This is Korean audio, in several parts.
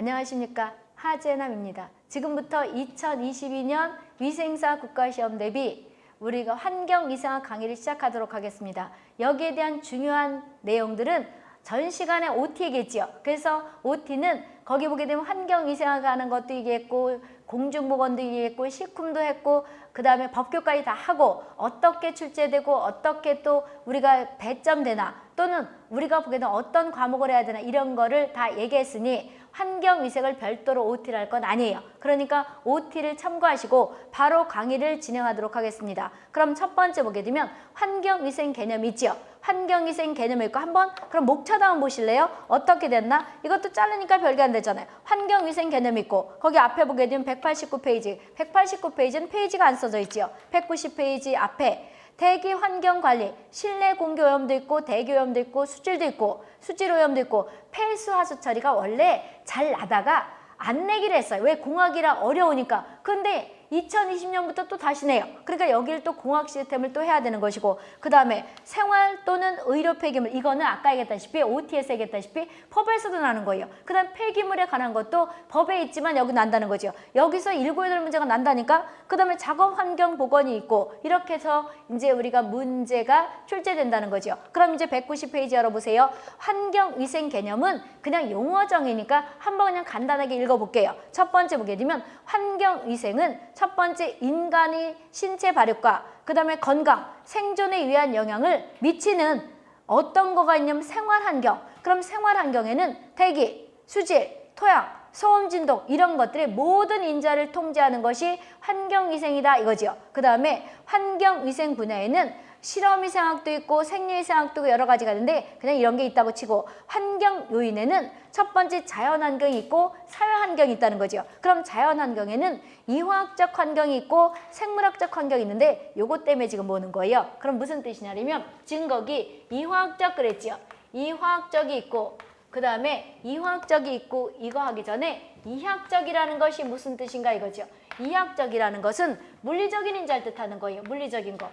안녕하십니까 하재남입니다. 지금부터 2022년 위생사 국가시험 대비 우리가 환경 이상학 강의를 시작하도록 하겠습니다. 여기에 대한 중요한 내용들은 전 시간에 OT 얘기했죠. 그래서 OT는 거기 보게 되면 환경위생학 하는 것도 얘기했고 공중보건도 얘기했고 식품도 했고 그 다음에 법교까지 다 하고 어떻게 출제되고 어떻게 또 우리가 배점되나 또는 우리가 되면 어떤 과목을 해야 되나 이런 거를 다 얘기했으니 환경위생을 별도로 OT를 할 건 아니에요. 그러니까 OT를 참고하시고 바로 강의를 진행하도록 하겠습니다. 그럼 첫 번째 보게 되면 환경위생 개념 있죠. 환경위생 개념이 있고 한번 그럼 목차도 한번 보실래요? 어떻게 됐나? 이것도 자르니까 별게 안 되잖아요. 환경위생 개념 있고 거기 앞에 보게 되면 189페이지 189페이지는 페이지가 안 써져 있죠. 190페이지 앞에 대기 환경 관리, 실내 공기 오염도 있고 대기 오염도 있고 수질도 있고 수질 오염도 있고 폐수 하수 처리가 원래 잘 나다가 안 내기로 했어요. 왜 공학이라 어려우니까. 근데 2020년부터 또 다시 내요. 그러니까 여기를 또 공학 시스템을 또 해야 되는 것이고 그 다음에 생활 또는 의료 폐기물 이거는 아까 얘기했다시피 OT에서 얘기했다시피 법에서도 나는 거예요. 그 다음 폐기물에 관한 것도 법에 있지만 여기 난다는 거죠. 여기서 일곱 여덟 문제가 난다니까 그 다음에 작업 환경 보건이 있고 이렇게 해서 이제 우리가 문제가 출제된다는 거죠. 그럼 이제 190페이지 열어보세요. 환경위생 개념은 그냥 용어정이니까 한번 그냥 간단하게 읽어볼게요. 첫 번째 보게 되면 환경위생은 첫 번째 인간의 신체 발육과 그 다음에 건강, 생존에 위한 영향을 미치는 어떤 거가 있냐면 생활환경. 그럼 생활환경에는 대기, 수질, 토양, 소음 진동 이런 것들의 모든 인자를 통제하는 것이 환경위생이다 이거지요. 그 다음에 환경위생 분야에는 실험위생학도 있고 생리위생학도 여러 가지가 있는데 그냥 이런 게 있다고 치고 환경 요인에는 첫 번째 자연환경이 있고 사회환경이 있다는 거죠. 그럼 자연환경에는 이화학적 환경이 있고 생물학적 환경이 있는데 요것 때문에 지금 보는 거예요. 그럼 무슨 뜻이냐면 지금 거기 이화학적 그랬죠. 이화학적이 있고 그 다음에 이화학적이 있고 이거 하기 전에 이학적이라는 것이 무슨 뜻인가 이거죠. 이학적이라는 것은 물리적인 인자를 뜻하는 거예요. 물리적인 거.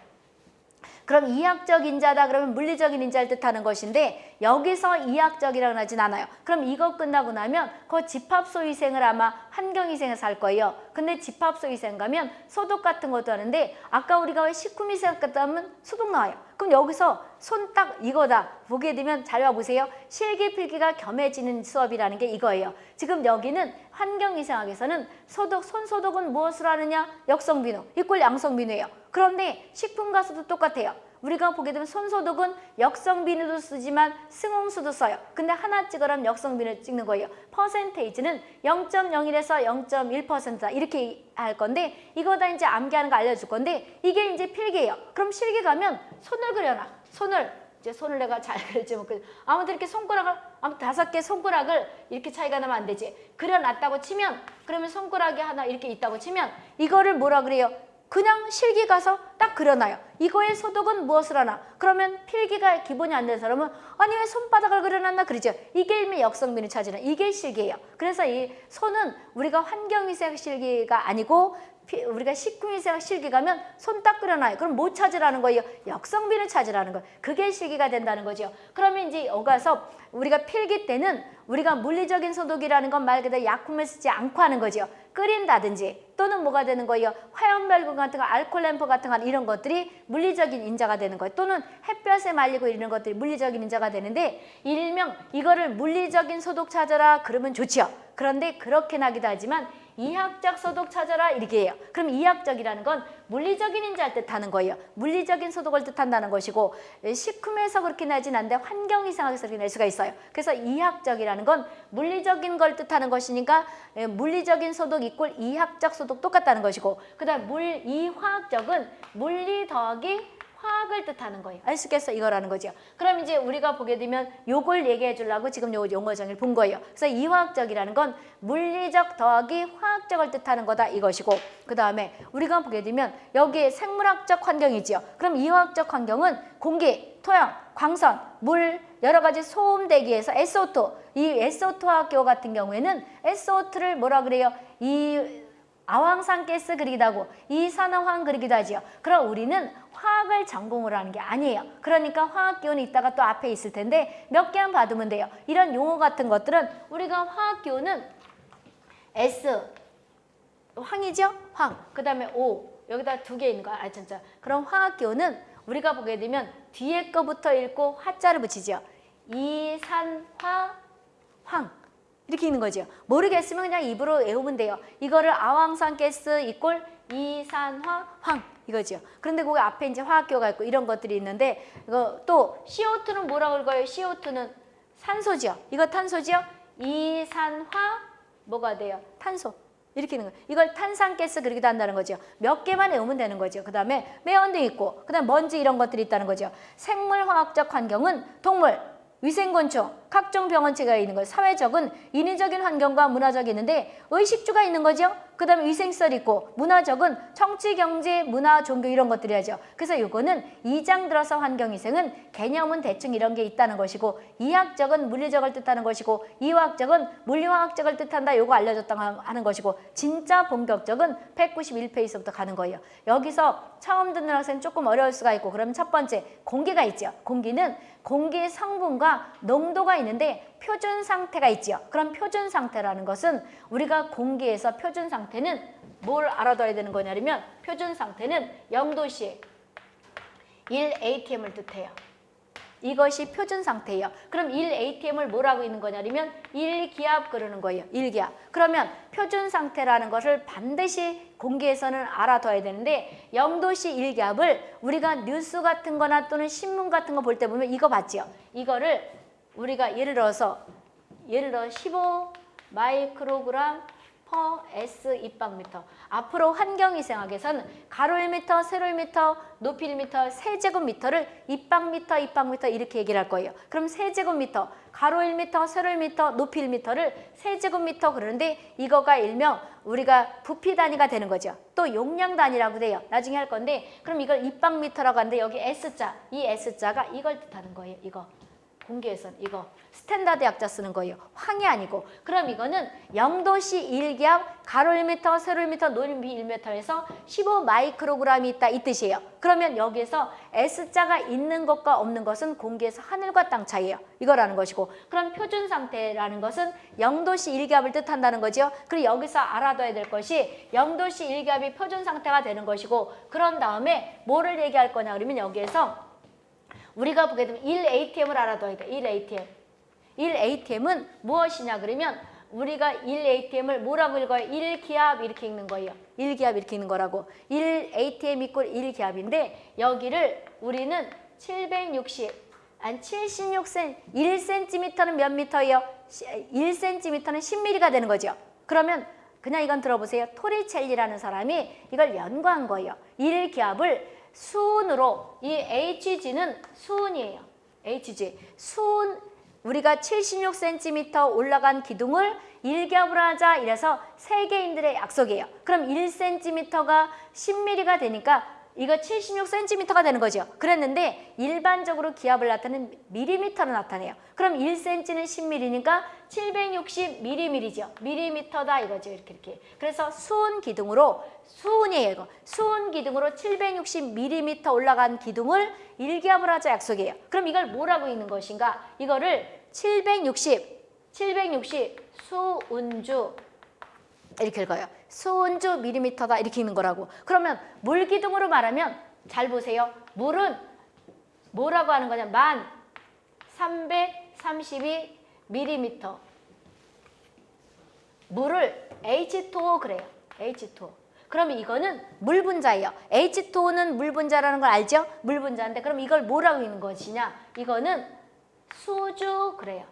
그럼 이학적 인자다 그러면 물리적인 인자를 뜻하는 것인데 여기서 이학적이라고 하진 않아요. 그럼 이거 끝나고 나면 그 집합소위생을 아마 환경위생에서 할 거예요. 근데 집합소위생 가면 소독 같은 것도 하는데 아까 우리가 왜 식품위생 갔다 하면 소독 나와요. 그럼 여기서 손 딱 이거다 보게 되면 잘 봐보세요. 실기필기가 겸해지는 수업이라는 게 이거예요. 지금 여기는 환경위생학에서는 소독, 손소독은 무엇으로 하느냐? 역성비누, 이꼴 양성비누예요. 그런데 식품 가수도 똑같아요. 우리가 보게 되면 손소독은 역성 비누도 쓰지만 승홍수도 써요. 근데 하나 찍으라면 역성 비누 찍는 거예요. 퍼센테이지는 0.01에서 0.1%다 이렇게 할 건데 이거 다 이제 암기하는 거 알려줄 건데 이게 이제 필기예요. 그럼 실기 가면 손을 그려놔. 손을 이제 손을 내가 잘 그렸지 뭐 아무튼 이렇게 손가락을 아무튼 다섯 개 손가락을 이렇게 차이가 나면 안 되지. 그려놨다고 치면 그러면 손가락이 하나 이렇게 있다고 치면 이거를 뭐라 그래요? 그냥 실기 가서 딱 그려놔요. 이거의 소독은 무엇을 하나? 그러면 필기가 기본이 안 되는 사람은 아니 왜 손바닥을 그려놨나 그러죠. 이게 일미 역성비를 찾으는 이게 실기예요. 그래서 이 손은 우리가 환경위생 실기가 아니고 우리가 식품위생 실기 가면 손딱 그려놔요. 그럼 뭐 찾으라는 거예요? 역성비를 찾으라는 거예요. 그게 실기가 된다는 거죠. 그러면 이제 여가서 우리가 필기 때는 우리가 물리적인 소독이라는 건 말 그대로 약품을 쓰지 않고 하는 거죠. 끓인다든지 또는 뭐가 되는 거예요? 화염발군 같은 거, 알콜 램프 같은 거 이런 것들이 물리적인 인자가 되는 거예요. 또는 햇볕에 말리고 이런 것들이 물리적인 인자가 되는데 일명 이거를 물리적인 소독 찾아라 그러면 좋지요. 그런데 그렇게 나기도 하지만 이학적 소독 찾아라 이렇게 해요. 그럼 이학적이라는 건 물리적인 인자를 뜻하는 거예요. 물리적인 소독을 뜻한다는 것이고 식품에서 그렇게 나진 않는데 환경 이상학에서 그렇게 낼 수가 있어요. 그래서 이학적이라는 건 물리적인 걸 뜻하는 것이니까 물리적인 소독 이꼴 이학적 소독 똑같다는 것이고 그 다음 물 이화학적은 물리 더하기 화학을 뜻하는 거예요. 아시겠어? 이거라는 거죠. 그럼 이제 우리가 보게 되면 요걸 얘기해 주려고 지금 요 용어 정의를 본 거예요. 그래서 이화학적이라는 건 물리적 더하기 화학적을 뜻하는 거다 이것이고 그 다음에 우리가 보게 되면 여기에 생물학적 환경이지요. 그럼 이화학적 환경은 공기, 토양, 광선, 물, 여러 가지 소음 대기에서 SO2, 이 SO2 학교 같은 경우에는 SO2를 뭐라 그래요? 이 아황산 가스 그리기도 하고 이산화황 그리기도 하지요. 그럼 우리는 화학을 전공을 하는 게 아니에요. 그러니까 화학 기운이 있다가 또 앞에 있을 텐데 몇 개만 받으면 돼요. 이런 용어 같은 것들은 우리가 화학 기운은 S 황이죠? 황. 그 다음에 O. 여기다 두 개 있는 거. 아, 진짜. 그럼 화학기호는 우리가 보게 되면 뒤에 거부터 읽고 화자를 붙이죠. 이산화 황. 이렇게 있는 거죠. 모르겠으면 그냥 입으로 외우면 돼요. 이거를 아황산가스 이꼴 이산화 황 이거죠. 그런데 거기 앞에 이제 화학기호가 있고 이런 것들이 있는데 이거 또 CO2는 뭐라고 읽어요? CO2는 산소죠. 이거 탄소죠. 이산화 뭐가 돼요? 탄소. 이렇게 있는 거예요. 이걸 탄산가스 그렇게 한다는 거죠. 몇 개만 외우면 되는 거죠. 그 다음에 매연도 있고 그 다음 먼지 이런 것들이 있다는 거죠. 생물화학적 환경은 동물, 위생곤충, 각종 병원체가 있는 거예요. 사회적은 인위적인 환경과 문화적이 있는데 의식주가 있는 거죠. 그 다음에 위생시설이 있고 문화적은 정치, 경제, 문화, 종교 이런 것들이 하죠. 그래서 이거는 2장 들어서 환경위생은 개념은 대충 이런 게 있다는 것이고 이학적은 물리적을 뜻하는 것이고 이화학적은 물리화학적을 뜻한다. 요거 알려줬다고 하는 것이고 진짜 본격적은 191페이지부터 가는 거예요. 여기서 처음 듣는 학생 조금 어려울 수가 있고 그러면 첫 번째 공기가 있죠. 공기는 공기 성분과 농도가 있는데 표준 상태가 있지요. 그럼 표준 상태라는 것은 우리가 공기에서 표준 상태는 뭘 알아둬야 되는 거냐면 표준 상태는 0도씨 1ATM을 뜻해요. 이것이 표준 상태예요. 그럼 1ATM을 뭐라고 있는 거냐면 1기압 그러는 거예요. 1기압. 그러면 표준 상태라는 것을 반드시 공기에서는 알아둬야 되는데 0도씨 1기압을 우리가 뉴스 같은 거나 또는 신문 같은 거 볼 때 보면 이거 봤지요. 이거를 우리가 예를 들어서 예를 들어 15 마이크로그램 퍼 S 입방미터. 앞으로 환경위생학에서는 가로 1m, 세로 1m, 높이 1m, 세제곱미터를 입방미터, 입방미터 이렇게 얘기를 할 거예요. 그럼 세제곱미터, 가로 1m, 세로 1m, 높이 1m를 세제곱미터 그러는데 이거가 일명 우리가 부피 단위가 되는 거죠. 또 용량 단위라고 돼요. 나중에 할 건데 그럼 이걸 입방미터라고 하는데 여기 S자, 이 S자가 이걸 뜻하는 거예요. 이거. 공기에선 이거 standard 약자 쓰는 거예요. 황이 아니고. 그럼 이거는 0도씨 1기압 가로 1m, 세로 1m, 높이 1m에서 15 마이크로그램이 있다 이 뜻이에요. 그러면 여기에서 S자가 있는 것과 없는 것은 공기에서 하늘과 땅 차이예요. 이거라는 것이고 그럼 표준 상태라는 것은 0도씨 1기압을 뜻한다는 거죠. 그리고 여기서 알아둬야 될 것이 0도씨 1기압이 표준 상태가 되는 것이고 그런 다음에 뭐를 얘기할 거냐 그러면 여기에서 우리가 보게 되면 1ATM을 알아둬야 돼. 1ATM. 1ATM은 무엇이냐 그러면 우리가 1ATM을 뭐라고 읽어요? 1기압 이렇게 읽는 거예요. 1기압 이렇게 읽는 거라고. 1ATM 이꼴 1기압인데 여기를 우리는 760, 한 76cm, 1cm는 몇 미터예요? 1cm는 10mm가 되는 거죠. 그러면 그냥 이건 들어보세요. 토리첼리라는 사람이 이걸 연구한 거예요. 1기압을 수은으로 이 HG는 수은이에요. HG. 수은 우리가 76cm 올라간 기둥을 1겹을 하자 이래서 세계인들의 약속이에요. 그럼 1cm가 10mm가 되니까 이거 76cm가 되는 거죠. 그랬는데 일반적으로 기압을 나타내는 미리미터로 나타내요. 그럼 1cm는 10mm니까 760mm죠. 미리미터다 이거죠. 이렇게 이렇게. 그래서 수은 기둥으로 수은이에요. 이거. 수은 기둥으로 760mm 올라간 기둥을 1기압을 하자 약속이에요. 그럼 이걸 뭐라고 읽는 것인가? 이거를 760, 760 수은주 이렇게 읽어요. 수은주 미리미터다 이렇게 읽는 거라고. 그러면 물기둥으로 말하면 잘 보세요. 물은 뭐라고 하는 거냐? 만 332 미리미터. 물을 H2O 그래요. H2O. 그러면 이거는 물 분자예요. H2O는 물 분자라는 걸 알죠? 물 분자인데 그럼 이걸 뭐라고 읽는 것이냐? 이거는 수주 그래요.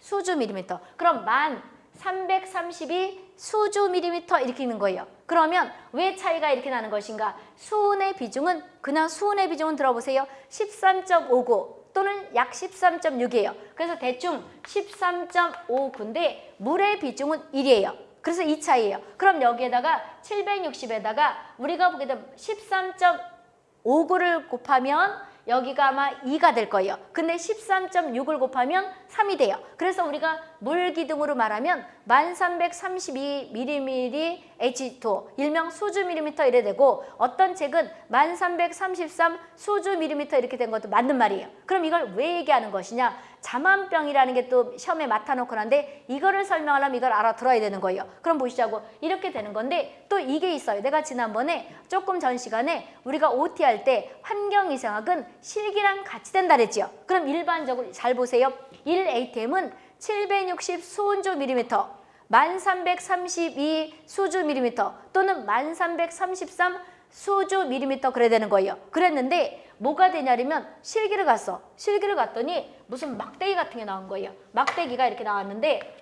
수주 미리미터. 그럼 만 332 수주 미리미터 이렇게 있는 거예요. 그러면 왜 차이가 이렇게 나는 것인가? 수은의 비중은 그냥 수은의 비중은 들어보세요. 13.59 또는 약 13.6이에요. 그래서 대충 13.59인데 물의 비중은 1이에요. 그래서 이 차이예요. 그럼 여기에다가 760에다가 우리가 보게 되면 13.59를 곱하면 여기가 아마 2가 될 거예요. 근데 13.6을 곱하면 3이 돼요. 그래서 우리가 물 기둥으로 말하면 1332mm H2 일명 수주 밀리미터 이래 되고 어떤 책은 1333 수주 밀리미터 이렇게 된 것도 맞는 말이에요. 그럼 이걸 왜 얘기하는 것이냐? 자만병이라는 게 또 시험에 맡아놓고 난데 이거를 설명하려면 이걸 알아들어야 되는 거예요. 그럼 보시자고 이렇게 되는 건데 또 이게 있어요. 내가 지난번에 조금 전 시간에 우리가 OT 할 때 환경이상학은 실기랑 같이 된다 그랬지요. 그럼 일반적으로 잘 보세요. 1ATM은 760 수온조 밀리미터, 1332 수주 밀리미터 또는 1333 수주 밀리미터 그래야 되는 거예요. 그랬는데 뭐가 되냐면 실기를 갔어. 실기를 갔더니 무슨 막대기 같은 게 나온 거예요. 막대기가 이렇게 나왔는데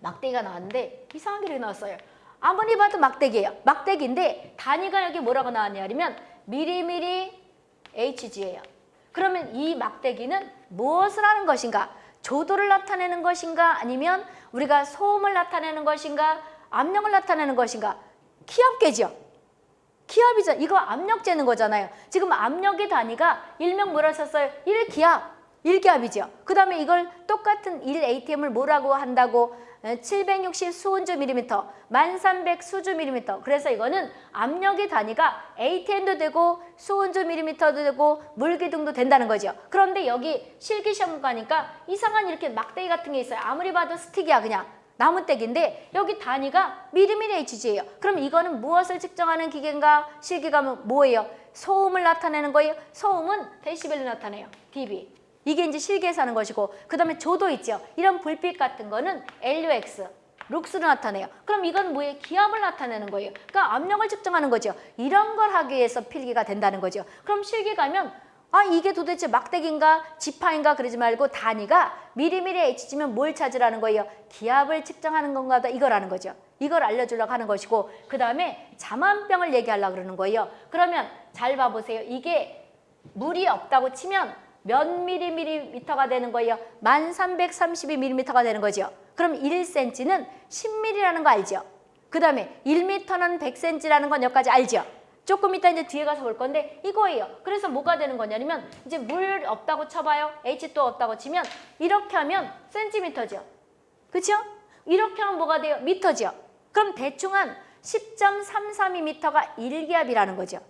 막대기가 나왔는데 이상하게 이렇게 나왔어요. 아무리 봐도 막대기예요. 막대기인데 단위가 여기 뭐라고 나왔냐면 미리미리 HG예요. 그러면 이 막대기는 무엇을 하는 것인가? 조도를 나타내는 것인가? 아니면 우리가 소음을 나타내는 것인가? 압력을 나타내는 것인가? 기압계죠. 기압이죠. 이거 압력 재는 거잖아요. 지금 압력의 단위가 일명 뭐라 썼어요? 1기압. 1기압이죠. 그 다음에 이걸 똑같은 1ATM을 뭐라고 한다고 760 수온주 밀리미터, 1300 수주 밀리미터. 그래서 이거는 압력의 단위가 ATM도 되고 수온주 밀리미터도 되고 물기둥도 된다는 거죠. 그런데 여기 실기시험 가니까 이상한 이렇게 막대기 같은 게 있어요. 아무리 봐도 스틱이야 그냥. 나무떼기인데 여기 단위가 미리미리 HG예요. 그럼 이거는 무엇을 측정하는 기계인가? 실기감은 뭐예요? 소음을 나타내는 거예요. 소음은 데시벨로 나타내요. dB. 이게 이제 실기에서 하는 것이고 그 다음에 조도 있죠. 이런 불빛 같은 거는 LUX. 룩스로 나타내요. 그럼 이건 뭐예요? 기압을 나타내는 거예요. 그러니까 압력을 측정하는 거죠. 이런 걸 하기 위해서 필기가 된다는 거죠. 그럼 실기 가면 아 이게 도대체 막대기인가 지파인가 그러지 말고 단위가 미리미리 H지면 뭘 찾으라는 거예요? 기압을 측정하는 건가 이거라는 거죠. 이걸 알려주려고 하는 것이고 그 다음에 자만병을 얘기하려고 그러는 거예요. 그러면 잘 봐보세요. 이게 물이 없다고 치면 몇 미리미터가 되는 거예요? 1332mm가 되는 거죠. 그럼 1cm는 10mm라는 거 알죠? 그 다음에 1m는 100cm라는 건 여기까지 알죠? 조금 이따 이제 뒤에 가서 볼 건데 이거예요. 그래서 뭐가 되는 거냐면 이제 물 없다고 쳐봐요. H 또 없다고 치면 이렇게 하면 센티미터죠. 그렇죠? 이렇게 하면 뭐가 돼요? 미터죠. 그럼 대충 한 10.332m가 1기압이라는 거죠.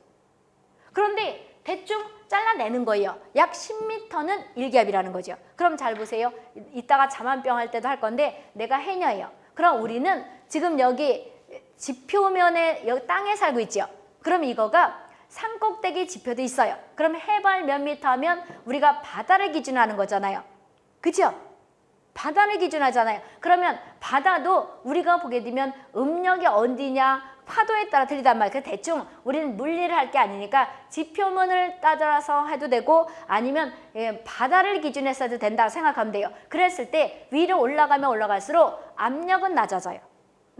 그런데 대충 잘라내는 거예요. 약 10m는 1기압이라는 거죠. 그럼 잘 보세요. 이따가 자만병 할 때도 할 건데 내가 해녀예요. 그럼 우리는 지금 여기 지표면에 여기 땅에 살고 있죠. 그럼 이거가 산꼭대기 지표도 있어요. 그럼 해발 몇 미터 하면 우리가 바다를 기준하는 거잖아요. 그죠? 바다를 기준하잖아요. 그러면 바다도 우리가 보게 되면 음력이 어디냐 파도에 따라 틀리단 말이에요. 그 대충 우리는 물리를 할 게 아니니까 지표문을 따라서 해도 되고 아니면 예, 바다를 기준해서 해도 된다고 생각하면 돼요. 그랬을 때 위로 올라가면 올라갈수록 압력은 낮아져요.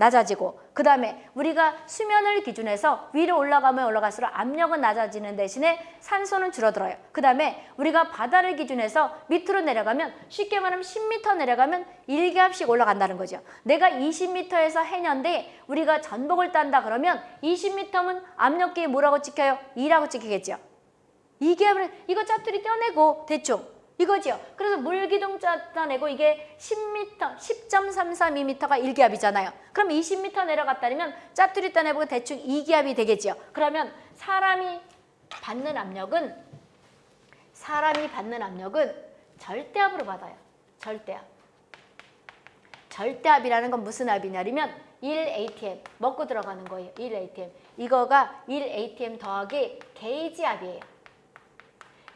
낮아지고 그 다음에 우리가 수면을 기준해서 위로 올라가면 올라갈수록 압력은 낮아지는 대신에 산소는 줄어들어요. 그 다음에 우리가 바다를 기준해서 밑으로 내려가면 쉽게 말하면 10m 내려가면 1기압씩 올라간다는 거죠. 내가 20m에서 해년데 우리가 전복을 딴다 그러면 20m면 압력계에 뭐라고 찍혀요? 2라고 찍히겠죠. 2기압을 이거 짜투리 떼어내고 대충 이거죠. 그래서 물기둥 짜내고 이게 10m, 10.332m가 1기압이잖아요. 그럼 20m 내려갔다면 짜투리 따내보고 대충 2기압이 되겠죠. 그러면 사람이 받는 압력은 사람이 받는 압력은 절대압으로 받아요. 절대압. 절대압이라는 건 무슨 압이냐면 1ATM 먹고 들어가는 거예요. 1ATM. 이거가 1ATM 더하기 게이지압이에요.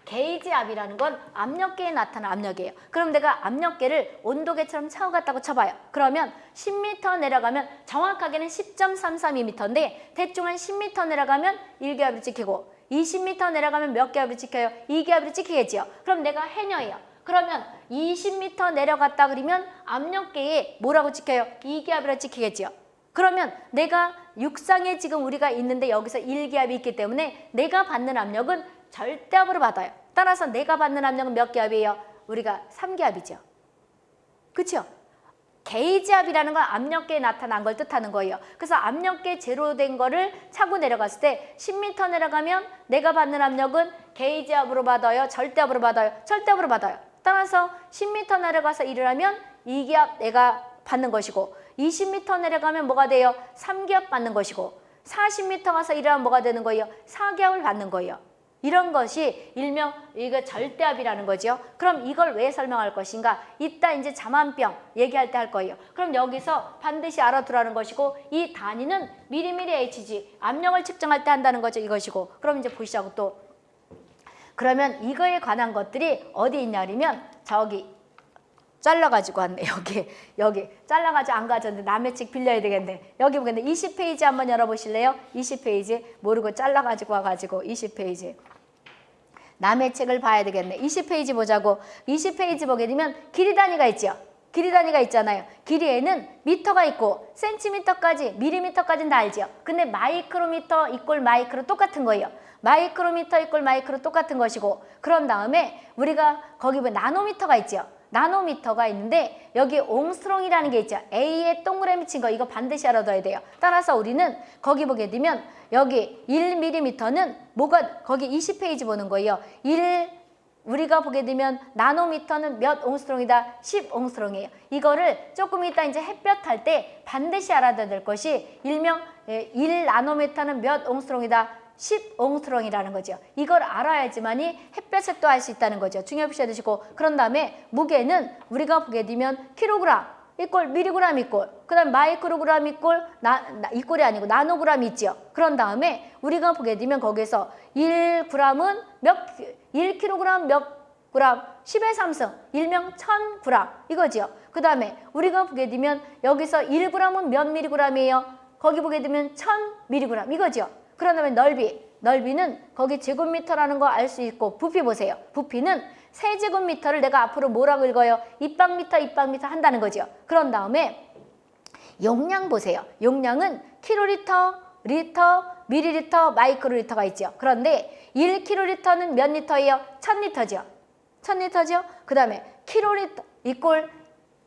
게이지압이라는 건 압력계에 나타난 압력이에요. 그럼 내가 압력계를 온도계처럼 채워갔다고 쳐봐요. 그러면 10m 내려가면 정확하게는 10.332m인데 대충 한 10m 내려가면 1기압이 찍히고 20m 내려가면 몇 기압이 찍혀요? 2기압이 찍히겠지요. 그럼 내가 해녀예요. 그러면 20m 내려갔다 그러면 압력계에 뭐라고 찍혀요? 2기압이라 찍히겠지요. 그러면 내가 육상에 지금 우리가 있는데 여기서 1기압이 있기 때문에 내가 받는 압력은 절대압으로 받아요. 따라서 내가 받는 압력은 몇 기압이에요? 우리가 3기압이죠. 그렇죠? 게이지압이라는 건 압력계에 나타난 걸 뜻하는 거예요. 그래서 압력계 제로 된 거를 차고 내려갔을 때 10m 내려가면 내가 받는 압력은 게이지압으로 받아요? 절대압으로 받아요? 절대압으로 받아요. 따라서 10m 내려가서 일을 하면 2기압 내가 받는 것이고 20m 내려가면 뭐가 돼요? 3기압 받는 것이고 40m 가서 일을 하면 뭐가 되는 거예요? 4기압을 받는 거예요. 이런 것이 일명 이거 절대압이라는 거죠. 그럼 이걸 왜 설명할 것인가? 이따 이제 자만병 얘기할 때 할 거예요. 그럼 여기서 반드시 알아두라는 것이고 이 단위는 미리미리 HG 압력을 측정할 때 한다는 거죠. 이것이고 그럼 이제 보시자고 또 그러면 이거에 관한 것들이 어디 있냐 그러면 저기 잘라가지고 왔네. 여기 여기. 잘라가지고 안 가졌는데 남의 책 빌려야 되겠네. 여기 보겠네. 20페이지 한번 열어보실래요? 20페이지. 모르고 잘라가지고 와가지고 20페이지. 남의 책을 봐야 되겠네. 20페이지 보자고. 20페이지 보게 되면 길이 단위가 있죠? 길이 단위가 있잖아요. 길이에는 미터가 있고 센티미터까지 미리미터까지는 다 알죠? 근데 마이크로미터 이꼴 마이크로 똑같은 거예요. 마이크로미터 이꼴 마이크로 똑같은 것이고 그런 다음에 우리가 거기 보면 나노미터가 있죠 나노미터가 있는데 여기 옹스트롱이라는 게 있죠. A에 동그라미 친 거 이거 반드시 알아둬야 돼요. 따라서 우리는 거기 보게 되면 여기 1mm는 뭐가 거기 20페이지 보는 거예요. 1 우리가 보게 되면 나노미터는 몇 옹스트롱이다? 10 옹스트롱이에요. 이거를 조금 이따 이제 햇볕 할 때 반드시 알아둬야 될 것이 일명 1 나노미터는 몇 옹스트롱이다? 10옹스트롱이라는 거죠. 이걸 알아야지만이 햇볕에 또알 수 있다는 거죠. 중요시 해 두시고 그런 다음에 무게는 우리가 보게 되면 킬로그램 이꼴 미리그램 이꼴 그 다음 마이크로그램 이꼴 나, 나, 이꼴이 아니고 나노그램 있죠. 그런 다음에 우리가 보게 되면 거기서 1g은 몇 1kg 몇 그램 10의 3승 일명 1000g 이거지요. 그 다음에 우리가 보게 되면 여기서 1g은 몇 미리그램이에요? 거기 보게 되면 1000미리그램 이거지요. 그런 다음에 넓이, 넓이는 거기 제곱미터라는 거 알 수 있고 부피 보세요. 부피는 세제곱미터를 내가 앞으로 뭐라고 읽어요? 입방미터, 입방미터 한다는 거죠. 그런 다음에 용량 보세요. 용량은 킬로리터, 리터, 미리리터, 마이크로리터가 있죠. 그런데 1킬로리터는 몇 리터예요? 1000리터죠. 1000리터죠. 그 다음에 킬로리터 이꼴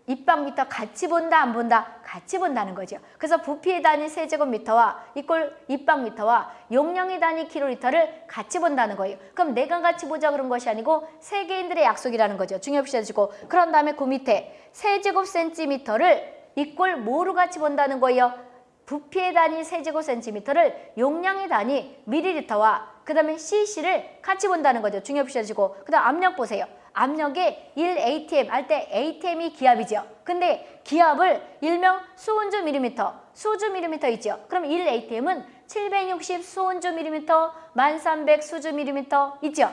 입방미터 같이 본다 안 본다 같이 본다는 거죠. 그래서 부피의 단위 세제곱미터와 이꼴 입방미터와 용량의 단위 킬로리터를 같이 본다는 거예요. 그럼 내가 같이 보자 그런 것이 아니고 세계인들의 약속이라는 거죠. 중요시 해주시고 그런 다음에 그 밑에 세제곱 센티미터를 이꼴 뭐로 같이 본다는 거예요. 부피의 단위 세제곱 센티미터를 용량의 단위 미리리터와 그 다음에 cc를 같이 본다는 거죠. 중요시 해주시고 그 다음 압력 보세요. 압력에 1atm 할 때 atm이 기압이죠. 근데 기압을 일명 수은주 밀리미터, 수주 밀리미터 있죠. 그럼 1atm은 760 수은주 밀리미터, 1300 수주 밀리미터 있죠.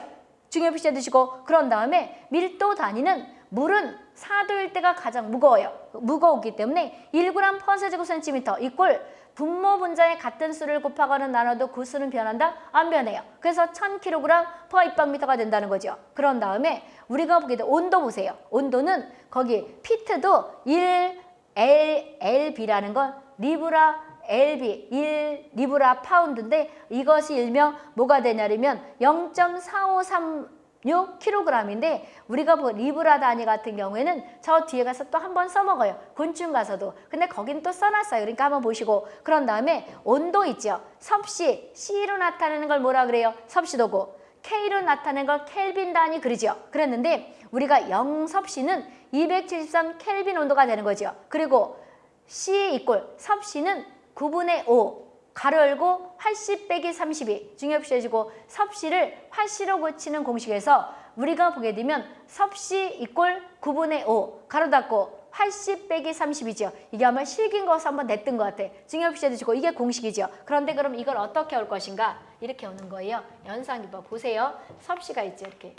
중요 표시해 두시고 그런 다음에 밀도 단위는 물은 4도일 때가 가장 무거워요. 무거웠기 때문에 1g per 세제곱센티미터 이꼴 분모 분자의 같은 수를 곱하거나 나눠도 그 수는 변한다? 안 변해요. 그래서 1000kg per 입방미터가 된다는 거죠. 그런 다음에 우리가 보게 돼 온도 보세요. 온도는 거기 피트도 1 L, LB라는 건 libra LB 1 libra 파운드인데 이것이 일명 뭐가 되냐면 0.453 6kg인데 우리가 뭐 libra 단위 같은 경우에는 저 뒤에 가서 또 한 번 써먹어요. 곤충 가서도. 근데 거긴 또 써놨어요. 그러니까 한번 보시고 그런 다음에 온도 있죠. 섭씨 C로 나타내는 걸 뭐라 그래요? 섭씨도고 K로 나타내는 걸 켈빈 단위 그러죠. 그랬는데 우리가 0섭씨는 273 켈빈 온도가 되는 거죠. 그리고 C 이꼴 섭씨는 9분의 5 가로 열고 활씨 빼기 32 중요시 해주고 섭씨를 활씨로 고치는 공식에서 우리가 보게 되면 섭씨 이꼴 9분의 5 가로 닫고 활씨 빼기 30이죠. 이게 아마 실긴 거서 한번 냈던 것 같아. 중요시 해주시고 이게 공식이죠. 그런데 그럼 이걸 어떻게 올 것인가? 이렇게 오는 거예요. 연상기법 보세요. 섭씨가 있죠. 이렇게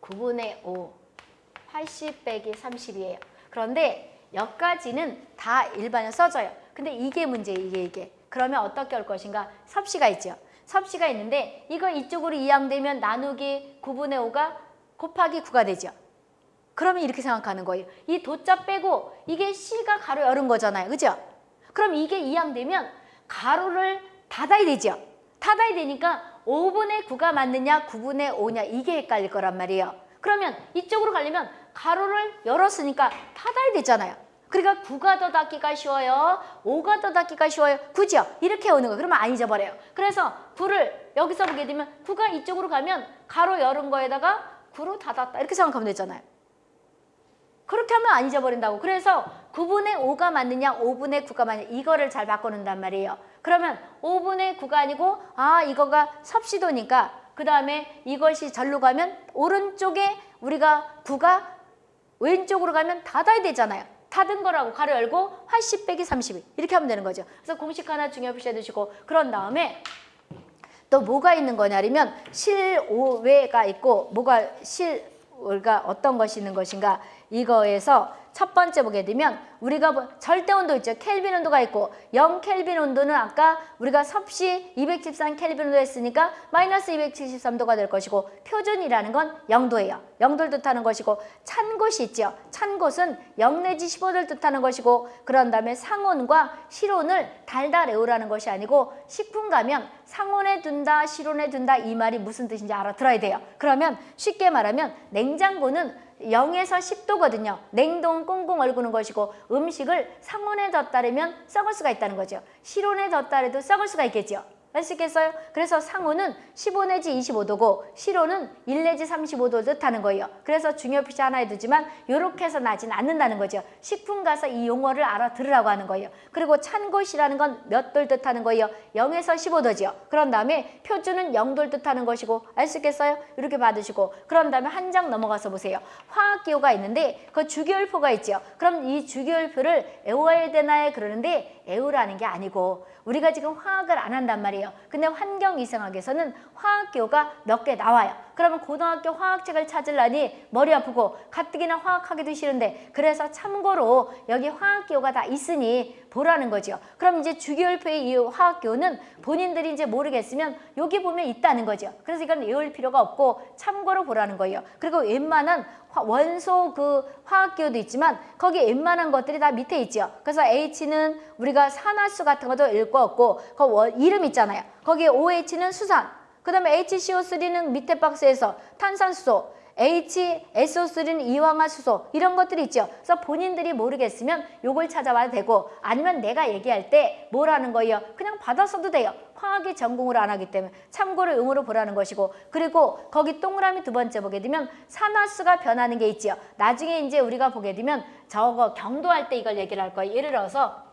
9분의 5 80 빼기 30이에요. 그런데 여기까지는 다 일반에 써져요. 근데 이게 문제예요. 이게 이게. 그러면 어떻게 올 것인가? 섭씨가 있죠. 섭씨가 있는데 이거 이쪽으로 이항되면 나누기 9분의 5가 곱하기 9가 되죠. 그러면 이렇게 생각하는 거예요. 이 도자 빼고 이게 C가 가로 열은 거잖아요. 그죠? 그럼 이게 이항되면 가로를 닫아야 되죠. 닫아야 되니까 5분의 9가 맞느냐 9분의 5냐 이게 헷갈릴 거란 말이에요. 그러면 이쪽으로 가려면 가로를 열었으니까 닫아야 되잖아요. 그러니까 9가 더 닫기가 쉬워요. 5가 더 닫기가 쉬워요. 9죠? 이렇게 오는 거. 그러면 안 잊어버려요. 그래서 9를 여기서 보게 되면 9가 이쪽으로 가면 가로 열은 거에다가 9로 닫았다 이렇게 생각하면 되잖아요. 그렇게 하면 안 잊어버린다고. 그래서 9분의 5가 맞느냐 5분의 9가 맞느냐 이거를 잘 바꿔놓는단 말이에요. 그러면 5분의 9가 아니고 아 이거가 섭시도니까 그 다음에 이것이 절로 가면 오른쪽에 우리가 9가 왼쪽으로 가면 닫아야 되잖아요. 닫은 거라고 가로 열고 80 빼기 32 이렇게 하면 되는 거죠. 그래서 공식 하나 중요 표시해 두시고 그런 다음에 또 뭐가 있는 거냐면 실오외가 있고 뭐가 실오가 어떤 것이 있는 것인가 이거에서 첫 번째 보게 되면 우리가 뭐 절대 온도 있죠. 켈빈 온도가 있고 0 켈빈 온도는 아까 우리가 섭씨 213 켈빈 온도 했으니까 마이너스 273도가 될 것이고 표준이라는 건 0도예요. 0도를 뜻하는 것이고 찬 곳이 있죠. 찬 곳은 0 내지 15도를 뜻하는 것이고 그런 다음에 상온과 실온을 달달 외우라는 것이 아니고 식품 가면 상온에 둔다 실온에 둔다 이 말이 무슨 뜻인지 알아들어야 돼요. 그러면 쉽게 말하면 냉장고는 0에서 10도거든요. 냉동 꽁꽁 얼구는 것이고 음식을 상온에 뒀다 르면 썩을 수가 있다는 거죠. 실온에 뒀다 래도 썩을 수가 있겠죠. 아시겠어요? 그래서 상온은 15 내지 25도고 실온은 1 내지 35도 뜻하는 거예요. 그래서 중요 표시 하나에 두지만 이렇게 해서 나진 않는다는 거죠. 식품 가서 이 용어를 알아들으라고 하는 거예요. 그리고 찬 곳이라는 건 몇 도를 뜻하는 거예요. 0에서 15도죠. 그런 다음에 표준은 0도를 뜻하는 것이고 있겠어요? 이렇게 받으시고 그런 다음에 한 장 넘어가서 보세요. 화학기호가 있는데 그 주기율표가 있죠. 그럼 이 주기율표를 외워야 되나요? 그러는데 외우라는 게 아니고 우리가 지금 화학을 안 한단 말이에요. 근데 환경이상학에서는 화학기호가 몇 개 나와요. 그러면 고등학교 화학책을 찾으려니 머리 아프고 가뜩이나 화학하기도 싫은데 그래서 참고로 여기 화학기호가 다 있으니 보라는 거죠. 그럼 이제 주기율표의 이 화학기호는 본인들이 이제 모르겠으면 여기 보면 있다는 거죠. 그래서 이건 외울 필요가 없고 참고로 보라는 거예요. 그리고 웬만한 화- 원소 그 화학기호도 있지만 거기 웬만한 것들이 다 밑에 있죠. 그래서 H는 우리가 산화수 같은 것도 읽고 없고 그 원- 이름 있잖아요. 거기에 OH는 수산, 그 다음에 HCO3는 밑에 박스에서 탄산수소, HSO3는 이황화수소 이런 것들이 있죠. 그래서 본인들이 모르겠으면 요걸 찾아봐도 되고 아니면 내가 얘기할 때 뭐라는 거예요. 그냥 받아서도 돼요. 화학이 전공을 안 하기 때문에 참고로 응으로 보라는 것이고 그리고 거기 동그라미 두 번째 보게 되면 산화수가 변하는 게 있지요. 나중에 이제 우리가 보게 되면 저거 경도할 때 이걸 얘기를 할 거예요. 예를 들어서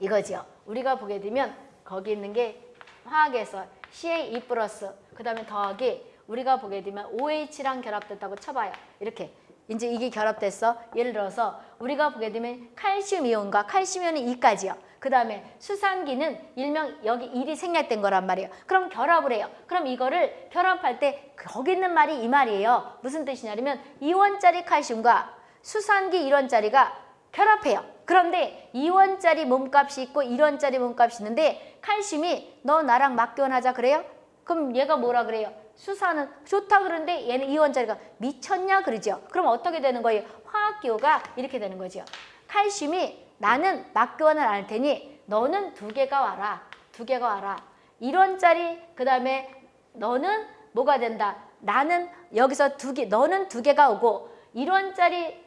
이거지요. 우리가 보게 되면 거기 있는 게 화학에서 CA2 플러스 그 다음에 더하기 우리가 보게 되면 OH랑 결합됐다고 쳐봐요. 이렇게 이제 이게 결합됐어. 예를 들어서 우리가 보게 되면 칼슘 이온과 칼슘 이온이 2까지요. 그 다음에 수산기는 일명 여기 1이 생략된 거란 말이에요. 그럼 결합을 해요. 그럼 이거를 결합할 때 거기 있는 말이 이 말이에요. 무슨 뜻이냐면 2원짜리 칼슘과 수산기 1원짜리가 결합해요. 그런데 2원짜리 몸값이 있고 1원짜리 몸값이 있는데 칼슘이 너 나랑 맞교환하자 그래요? 그럼 얘가 뭐라 그래요? 수산은 좋다 그러는데 얘는 2원짜리가 미쳤냐 그러죠. 그럼 어떻게 되는 거예요? 화학기호가 이렇게 되는 거죠. 칼슘이 나는 맞교환을 안할 테니 너는 두 개가 와라. 두 개가 와라. 1원짜리 그 다음에 너는 뭐가 된다. 나는 여기서 두 개, 너는 두 개가 오고 1원짜리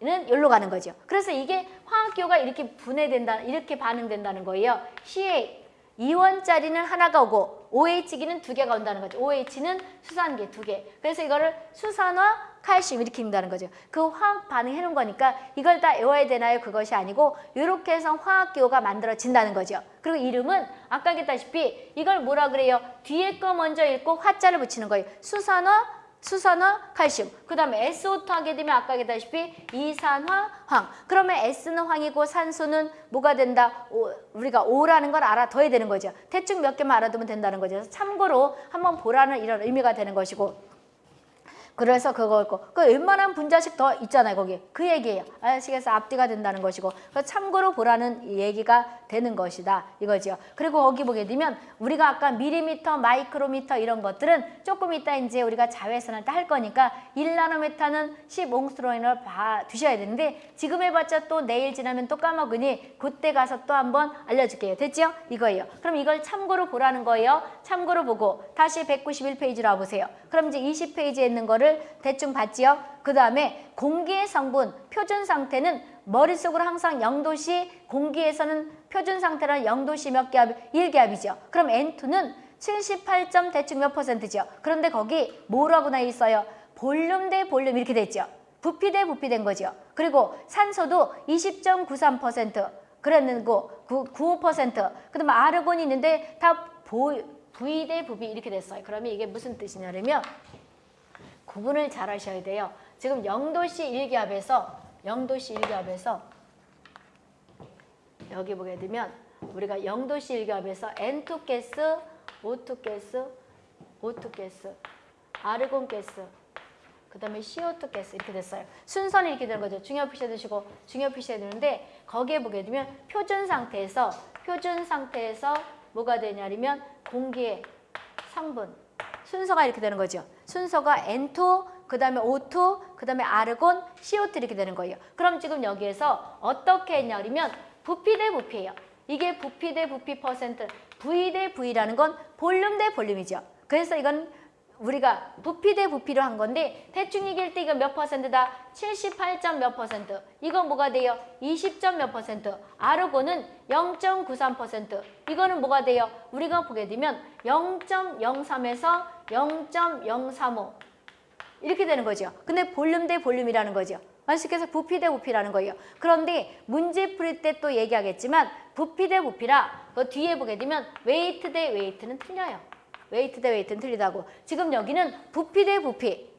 는 여기로 가는 거죠. 그래서 이게 화학기호가 이렇게 분해된다, 이렇게 반응된다는 거예요. CA 2원짜리는 하나가 오고 OH기는 두 개가 온다는 거죠. OH는 수산기 두 개. 그래서 이거를 수산화 칼슘 이렇게 읽는다는 거죠. 그 화학 반응 해 놓은 거니까 이걸 다 외워야 되나요? 그것이 아니고 이렇게 해서 화학기호가 만들어진다는 거죠. 그리고 이름은 아까 얘기했다시피 이걸 뭐라 그래요? 뒤에 거 먼저 읽고 화자를 붙이는 거예요. 수산화 수산화, 칼슘. 그 다음에 SO2 하게 되면 아까 얘기했다시피 이산화, 황. 그러면 S는 황이고 산소는 뭐가 된다? 오, 우리가 O라는 걸 알아 둬야 되는 거죠. 대충 몇 개만 알아두면 된다는 거죠. 참고로 한번 보라는 이런 의미가 되는 것이고 그래서 그거 있고 그 웬만한 분자식 더 있잖아요 거기. 그 얘기예요. 아시겠어 앞뒤가 된다는 것이고. 그 참고로 보라는 얘기가 되는 것이다. 이거지요. 그리고 거기 보게 되면 우리가 아까 미리미터 마이크로미터 이런 것들은 조금 이따 이제 우리가 자외선을 때할 거니까 1나노메타는 10옹스트로인을 봐 두셔야 되는데 지금 해봤자 또 내일 지나면 또 까먹으니 그때 가서 또 한번 알려줄게요. 됐죠 이거예요. 그럼 이걸 참고로 보라는 거예요. 참고로 보고 다시 191페이지로 와보세요. 그럼 이제 20페이지에 있는 거를 대충 봤지요? 그 다음에 공기의 성분, 표준 상태는 머릿속으로 항상 0도시, 공기에서는 표준 상태는 0도시 몇 기압? 1기압이죠. 그럼 N2는 78점 대충 몇 퍼센트죠. 그런데 거기 뭐라고 나와 있어요? 볼륨 대 볼륨 이렇게 됐죠. 부피 대 부피 된 거죠. 그리고 산소도 20.93% 그랬는고 95% 그다음에 아르곤이 있는데 다 보, V 대 부비 이렇게 됐어요. 그러면 이게 무슨 뜻이냐면 구분을 잘 하셔야 돼요. 지금 0도씨 일기압에서 0도씨 일기압에서 여기 보게 되면 우리가 0도씨 일기압에서 N2 가스, O2 가스, O2 가스, 아르곤 가스, 그 다음에 CO2 가스 이렇게 됐어요. 순서는 이렇게 되는 거죠. 중요 표시해 두시고 중요 표시해 두는데 거기에 보게 되면 표준 상태에서 표준 상태에서 뭐가 되냐면 공기의 성분 순서가 이렇게 되는 거죠. 순서가 N2, 그 다음에 O2, 그 다음에 아르곤, CO2 이렇게 되는 거예요. 그럼 지금 여기에서 어떻게 했냐면 부피 대 부피예요. 이게 부피 대 부피 퍼센트, V 대 V라는 건 볼륨 대 볼륨이죠. 그래서 이건 우리가 부피 대 부피로 한 건데 대충 얘기할 때 이거 몇 퍼센트다? 78점 몇 퍼센트. 이거 뭐가 돼요? 20점 몇 퍼센트. 아르곤은 0.93%. 이거는 뭐가 돼요? 우리가 보게 되면 0.03에서 0.035 이렇게 되는 거죠. 근데 볼륨 대 볼륨이라는 거죠. 완식해서 부피 대 부피라는 거예요. 그런데 문제 풀 때 또 얘기하겠지만 부피 대 부피라 그 뒤에 보게 되면 weight 대 weight는 틀려요. weight 대 weight는 틀리다고. 지금 여기는 부피 대 부피.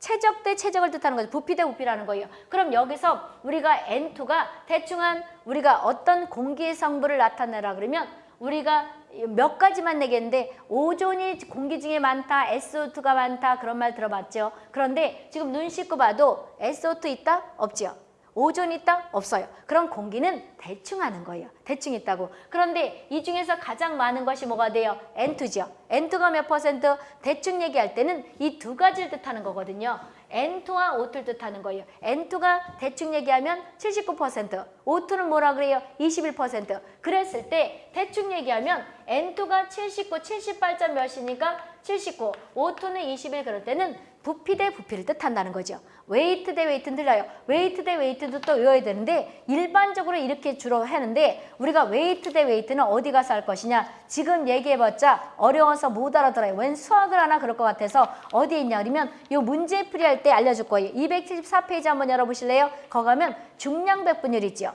체적 대 체적을 뜻하는 거죠. 부피 대 부피라는 거예요. 그럼 여기서 우리가 N2가 대충 한 우리가 어떤 공기의 성분을 나타내라 그러면 우리가 몇 가지만 내겠는데 오존이 공기 중에 많다, SO2가 많다 그런 말 들어봤죠. 그런데 지금 눈 씻고 봐도 SO2 있다? 없죠. 오존 있다? 없어요. 그럼 공기는 대충 하는 거예요. 대충 있다고. 그런데 이 중에서 가장 많은 것이 뭐가 돼요? N2죠. N2가 몇 퍼센트? 대충 얘기할 때는 이 두 가지를 뜻하는 거거든요. N2와 O2를 뜻하는 거예요. N2가 대충 얘기하면 79%, O2는 뭐라 그래요? 21%. 그랬을 때 대충 얘기하면 N2가 79, 78점 몇이니까 79, O2는 21 그럴 때는 부피 대 부피를 뜻한다는 거죠. weight 대 weight는 틀려요. weight 대 weight도 또 외워야 되는데 일반적으로 이렇게 주로 하는데 우리가 weight 대 weight는 어디 가서 할 것이냐 지금 얘기해봤자 어려워서 못 알아들어요. 웬 수학을 하나 그럴 것 같아서 어디에 있냐 그러면 이 문제 풀이할 때 알려줄 거예요. 274페이지 한번 열어보실래요? 거기 가면 중량 백분율 있죠.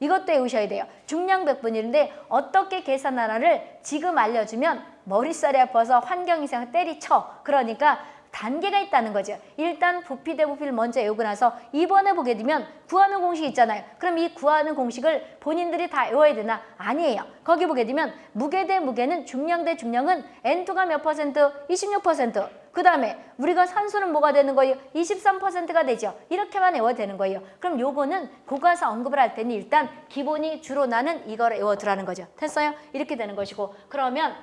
이것도 외우셔야 돼요. 중량 백분율인데 어떻게 계산하나를 지금 알려주면 머릿살이 아파서 환경이상 때리쳐. 그러니까 단계가 있다는 거죠. 일단 부피 대 부피를 먼저 외우고 나서 이번에 보게 되면 구하는 공식 있잖아요. 그럼 이 구하는 공식을 본인들이 다 외워야 되나? 아니에요. 거기 보게 되면 무게 대 무게는 중량 대 중량은 N2가 몇 퍼센트? 26%. 그 다음에 우리가 산소는 뭐가 되는 거예요? 23%가 되죠. 이렇게만 외워야 되는 거예요. 그럼 요거는 고가서 언급을 할 때는 일단 기본이 주로 나는 이걸 외워두라는 거죠. 됐어요? 이렇게 되는 것이고 그러면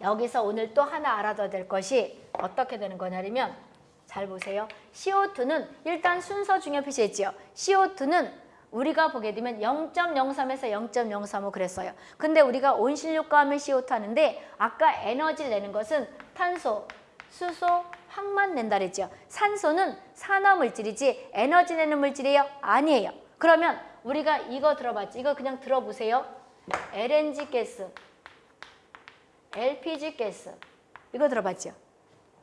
여기서 오늘 또 하나 알아둬야 될 것이 어떻게 되는 거냐면 잘 보세요. CO2는 일단 순서 중요 표시했죠. CO2는 우리가 보게 되면 0.03에서 0.035 그랬어요. 근데 우리가 온실효과 하면 CO2 하는데 아까 에너지를 내는 것은 탄소, 수소, 황만 낸다 그랬죠. 산소는 산화물질이지 에너지 내는 물질이에요? 아니에요. 그러면 우리가 이거 들어봤지? 이거 그냥 들어보세요. LNG 가스, LPG 가스 이거 들어봤죠?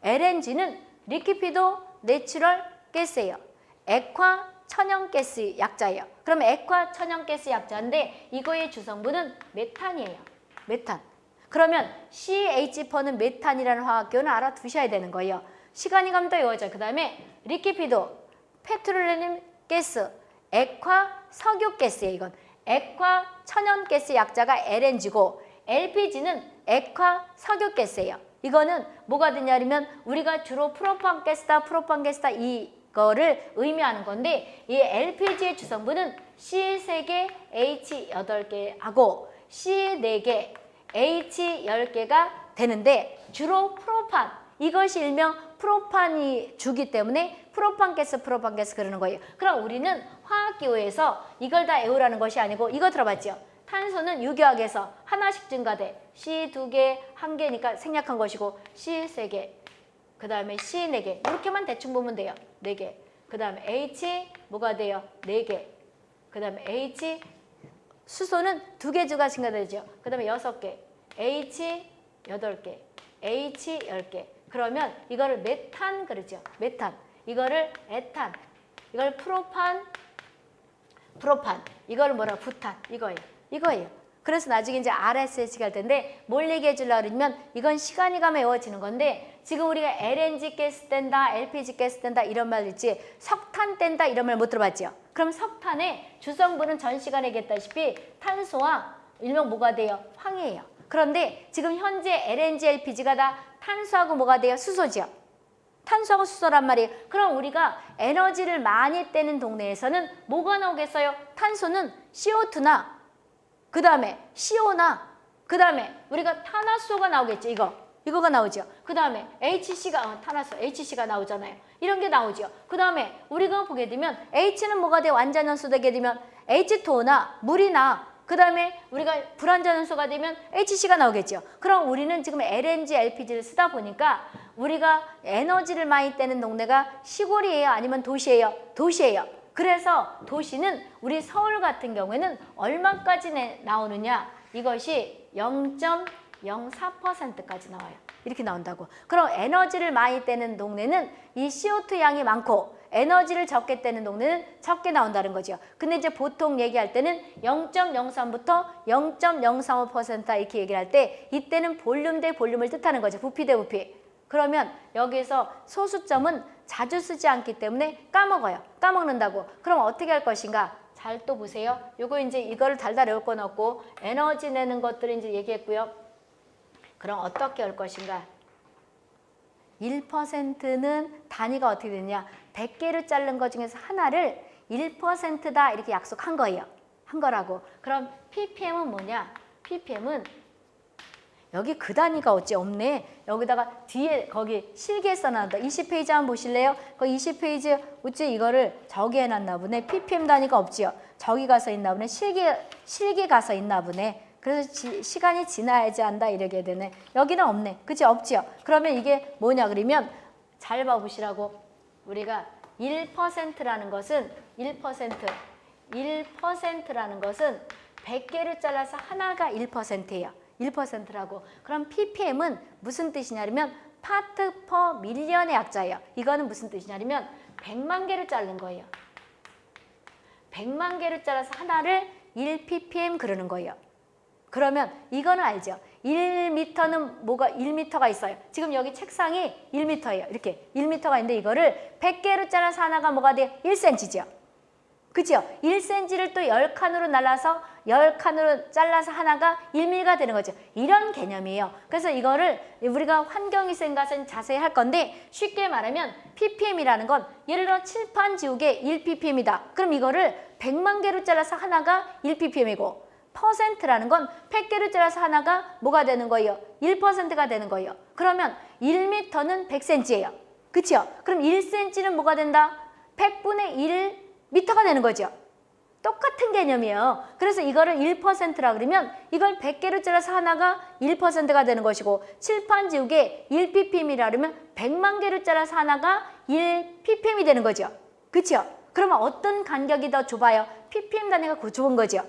LNG는 liquefied natural gas예요. 액화 천연가스 약자예요. 그럼 액화 천연가스 약자인데 이거의 주성분은 메탄이에요. 메탄. 그러면 CH4는 메탄이라는 화학기호는 알아두셔야 되는 거예요. 시간이 가면 더 외워져요. 그 다음에 liquefied, petroleum 가스, 액화 석유 가스예요. 이건 액화 천연가스 약자가 LNG고 LPG는 액화 석유가스예요. 이거는 뭐가 되냐면 우리가 주로 프로판 가스다, 프로판 가스다 이거를 의미하는 건데 이 LPG의 주성분은 C3개, H8개하고 C4개, H10개가 되는데 주로 프로판 이것이 일명 프로판이 주기 때문에 프로판 가스, 프로판 가스 그러는 거예요. 그럼 우리는 화학기호에서 이걸 다 외우라는 것이 아니고 이거 들어봤죠? 탄소는 유기화학에서 하나씩 증가돼. C 두 개, 한 개니까 생략한 것이고 C 세 개, 그 다음에 C 네 개. 이렇게만 대충 보면 돼요. 네 개. 그 다음에 H 뭐가 돼요? 네 개. 그 다음에 H 수소는 두 개 주가 증가되죠. 그 다음에 여섯 개. H 8개, H 10개. 그러면 이거를 메탄 그러죠. 메탄. 이거를 에탄. 이걸 프로판, 프로판. 이걸 뭐라 부탄. 이거예요. 이거예요. 그래서 나중에 이제 RSH가 할 텐데 뭘 얘기해 주려고 그러면 이건 시간이 가면 외워지는 건데 지금 우리가 LNG 가스 뗀다, LPG 가스 뗀다 이런 말 있지 석탄 뗀다 이런 말 못 들어봤죠? 그럼 석탄의 주성분은 전 시간에 얘기했다시피 탄소와 일명 뭐가 돼요? 황이에요. 그런데 지금 현재 LNG, LPG가 다 탄소하고 뭐가 돼요? 수소죠. 탄소하고 수소란 말이에요. 그럼 우리가 에너지를 많이 떼는 동네에서는 뭐가 나오겠어요? 탄소는 CO2나 그 다음에 CO나 그 다음에 우리가 탄화수소가 나오겠죠. 이거. 이거가 나오죠. 그 다음에 HC가 어, 탄화수 HC가 나오잖아요. 이런 게 나오죠. 그 다음에 우리가 보게 되면 H는 뭐가 돼? 완전연소 되게 되면 H2O나 물이나 그 다음에 우리가 불완전연소가 되면 HC가 나오겠죠. 그럼 우리는 지금 LNG, LPG를 쓰다 보니까 우리가 에너지를 많이 떼는 동네가 시골이에요? 아니면 도시예요? 도시예요. 그래서 도시는 우리 서울 같은 경우에는 얼마까지 내, 나오느냐? 이것이 0.04%까지 나와요. 이렇게 나온다고. 그럼 에너지를 많이 떼는 동네는 이 CO2 양이 많고 에너지를 적게 떼는 동네는 적게 나온다는 거죠. 근데 이제 보통 얘기할 때는 0.03부터 0.035% 이렇게 얘기를 할 때 이때는 볼륨 대 볼륨을 뜻하는 거죠. 부피 대 부피. 그러면 여기서 소수점은 자주 쓰지 않기 때문에 까먹어요. 까먹는다고. 그럼 어떻게 할 것인가? 잘 또 보세요. 요거 이제 이거를 달달 외울 건 없고 에너지 내는 것들을 이제 얘기했고요. 그럼 어떻게 할 것인가? 1%는 단위가 어떻게 되냐? 100개를 자른 것 중에서 하나를 1%다 이렇게 약속한 거예요. 한 거라고. 그럼 ppm은 뭐냐? ppm은 여기 그 단위가 어찌 없네. 여기다가 뒤에 거기 실기에 써놨다. 20페이지 한번 보실래요? 그 20페이지 어찌 이거를 저기 해놨나 보네. ppm 단위가 없지요. 저기 가서 있나 보네. 실기, 실기 가서 있나 보네. 그래서 지, 시간이 지나야지 한다 이러게 되네. 여기는 없네. 그치? 없지요. 그러면 이게 뭐냐 그러면 잘 봐보시라고. 우리가 1%라는 것은 1% 1%라는 것은 100개를 잘라서 하나가 1%예요. 1%라고. 그럼 ppm은 무슨 뜻이냐면 파트 퍼 밀리언의 약자예요. 이거는 무슨 뜻이냐면 100만 개를 자른 거예요. 100만 개를 잘라서 하나를 1ppm 그러는 거예요. 그러면 이거는 알죠. 1m는 뭐가 1m가 있어요. 지금 여기 책상이 1m예요. 이렇게 1m가 있는데 이거를 100개로 잘라서 하나가 뭐가 돼요? 1cm죠. 그죠? 1cm를 또 10칸으로 날라서 10칸으로 잘라서 하나가 1mm가 되는 거죠. 이런 개념이에요. 그래서 이거를 우리가 환경위생 가서 자세히 할 건데 쉽게 말하면 ppm이라는 건 예를 들어 칠판 지우개 1ppm이다. 그럼 이거를 100만 개로 잘라서 하나가 1ppm이고 퍼센트라는 건 100개를 잘라서 하나가 뭐가 되는 거예요? 1%가 되는 거예요. 그러면 1m는 100cm예요. 그렇죠? 그럼 1cm는 뭐가 된다? 100분의 1 미터가 되는 거죠. 똑같은 개념이에요. 그래서 이거를 1%라 그러면 이걸 100개로 잘라서 하나가 1%가 되는 것이고 칠판 지우개 1ppm이라 그러면 100만 개를 잘라서 하나가 1ppm이 되는 거죠. 그렇죠? 그러면 어떤 간격이 더 좁아요? ppm 단위가 그 좁은 거죠.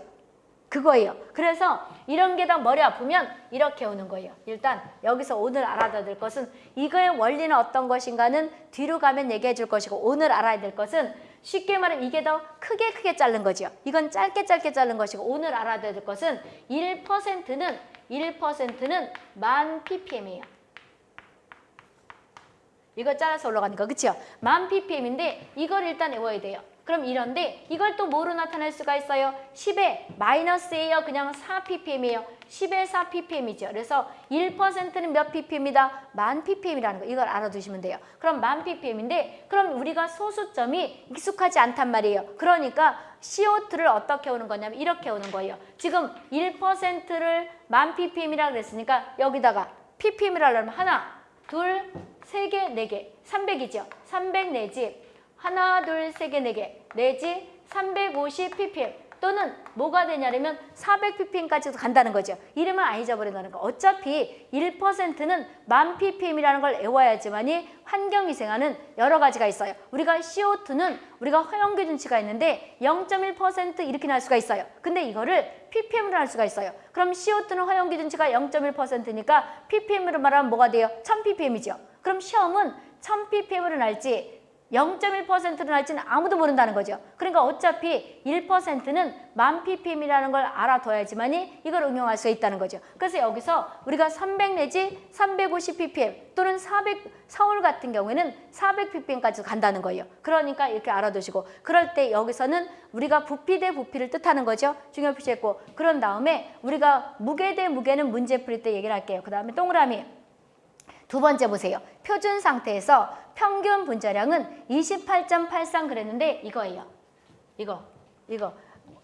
그거예요. 그래서 이런 게 다 머리 아프면 이렇게 오는 거예요. 일단 여기서 오늘 알아야 될 것은 이거의 원리는 어떤 것인가는 뒤로 가면 얘기해 줄 것이고 오늘 알아야 될 것은 쉽게 말하면 이게 더 크게 크게 자른 거죠. 이건 짧게 짧게 자른 것이고 오늘 알아야 될 것은 1%는 1%는 만 ppm이에요. 이거 잘라서 올라가니까 그렇죠? 만 ppm인데 이걸 일단 외워야 돼요. 그럼 이런데 이걸 또 뭐로 나타낼 수가 있어요? 10에 마이너스예요. 그냥 4ppm이에요. 10에 4ppm이죠. 그래서 1%는 몇 ppm이다? 만 ppm이라는 거. 이걸 알아두시면 돼요. 그럼 만 ppm인데 그럼 우리가 소수점이 익숙하지 않단 말이에요. 그러니까 CO2를 어떻게 오는 거냐면 이렇게 오는 거예요. 지금 1%를 만 ppm이라고 그랬으니까 여기다가 ppm이라고 하면 하나, 둘, 세 개, 네 개, 300이죠. 300 내지 하나, 둘, 세 개, 네 개, 내지 350 ppm 또는 뭐가 되냐면 400 ppm까지도 간다는 거죠. 이름을 안 잊어버린다는 거. 어차피 1%는 만 ppm이라는 걸 외워야지만이 환경위생하는 여러 가지가 있어요. 우리가 CO2는 우리가 허용기준치가 있는데 0.1% 이렇게 날 수가 있어요. 근데 이거를 ppm으로 할 수가 있어요. 그럼 CO2는 허용 기준치가 0.1%니까 ppm으로 말하면 뭐가 돼요? 1000ppm이죠. 그럼 시험은 1000ppm으로 날지 0.1%로 날지는 아무도 모른다는 거죠. 그러니까 어차피 1%는 만 ppm이라는 걸 알아둬야지만이 이걸 응용할 수 있다는 거죠. 그래서 여기서 우리가 300 내지 350 ppm 또는 400 서울 같은 경우에는 400 ppm까지 간다는 거예요. 그러니까 이렇게 알아두시고 그럴 때 여기서는 우리가 부피 대 부피를 뜻하는 거죠. 중요 표시했고 그런 다음에 우리가 무게 대 무게는 문제 풀이 때 얘기를 할게요. 그 다음에 동그라미 두 번째 보세요. 표준 상태에서 평균 분자량은 28.83 그랬는데 이거예요. 이거, 이거.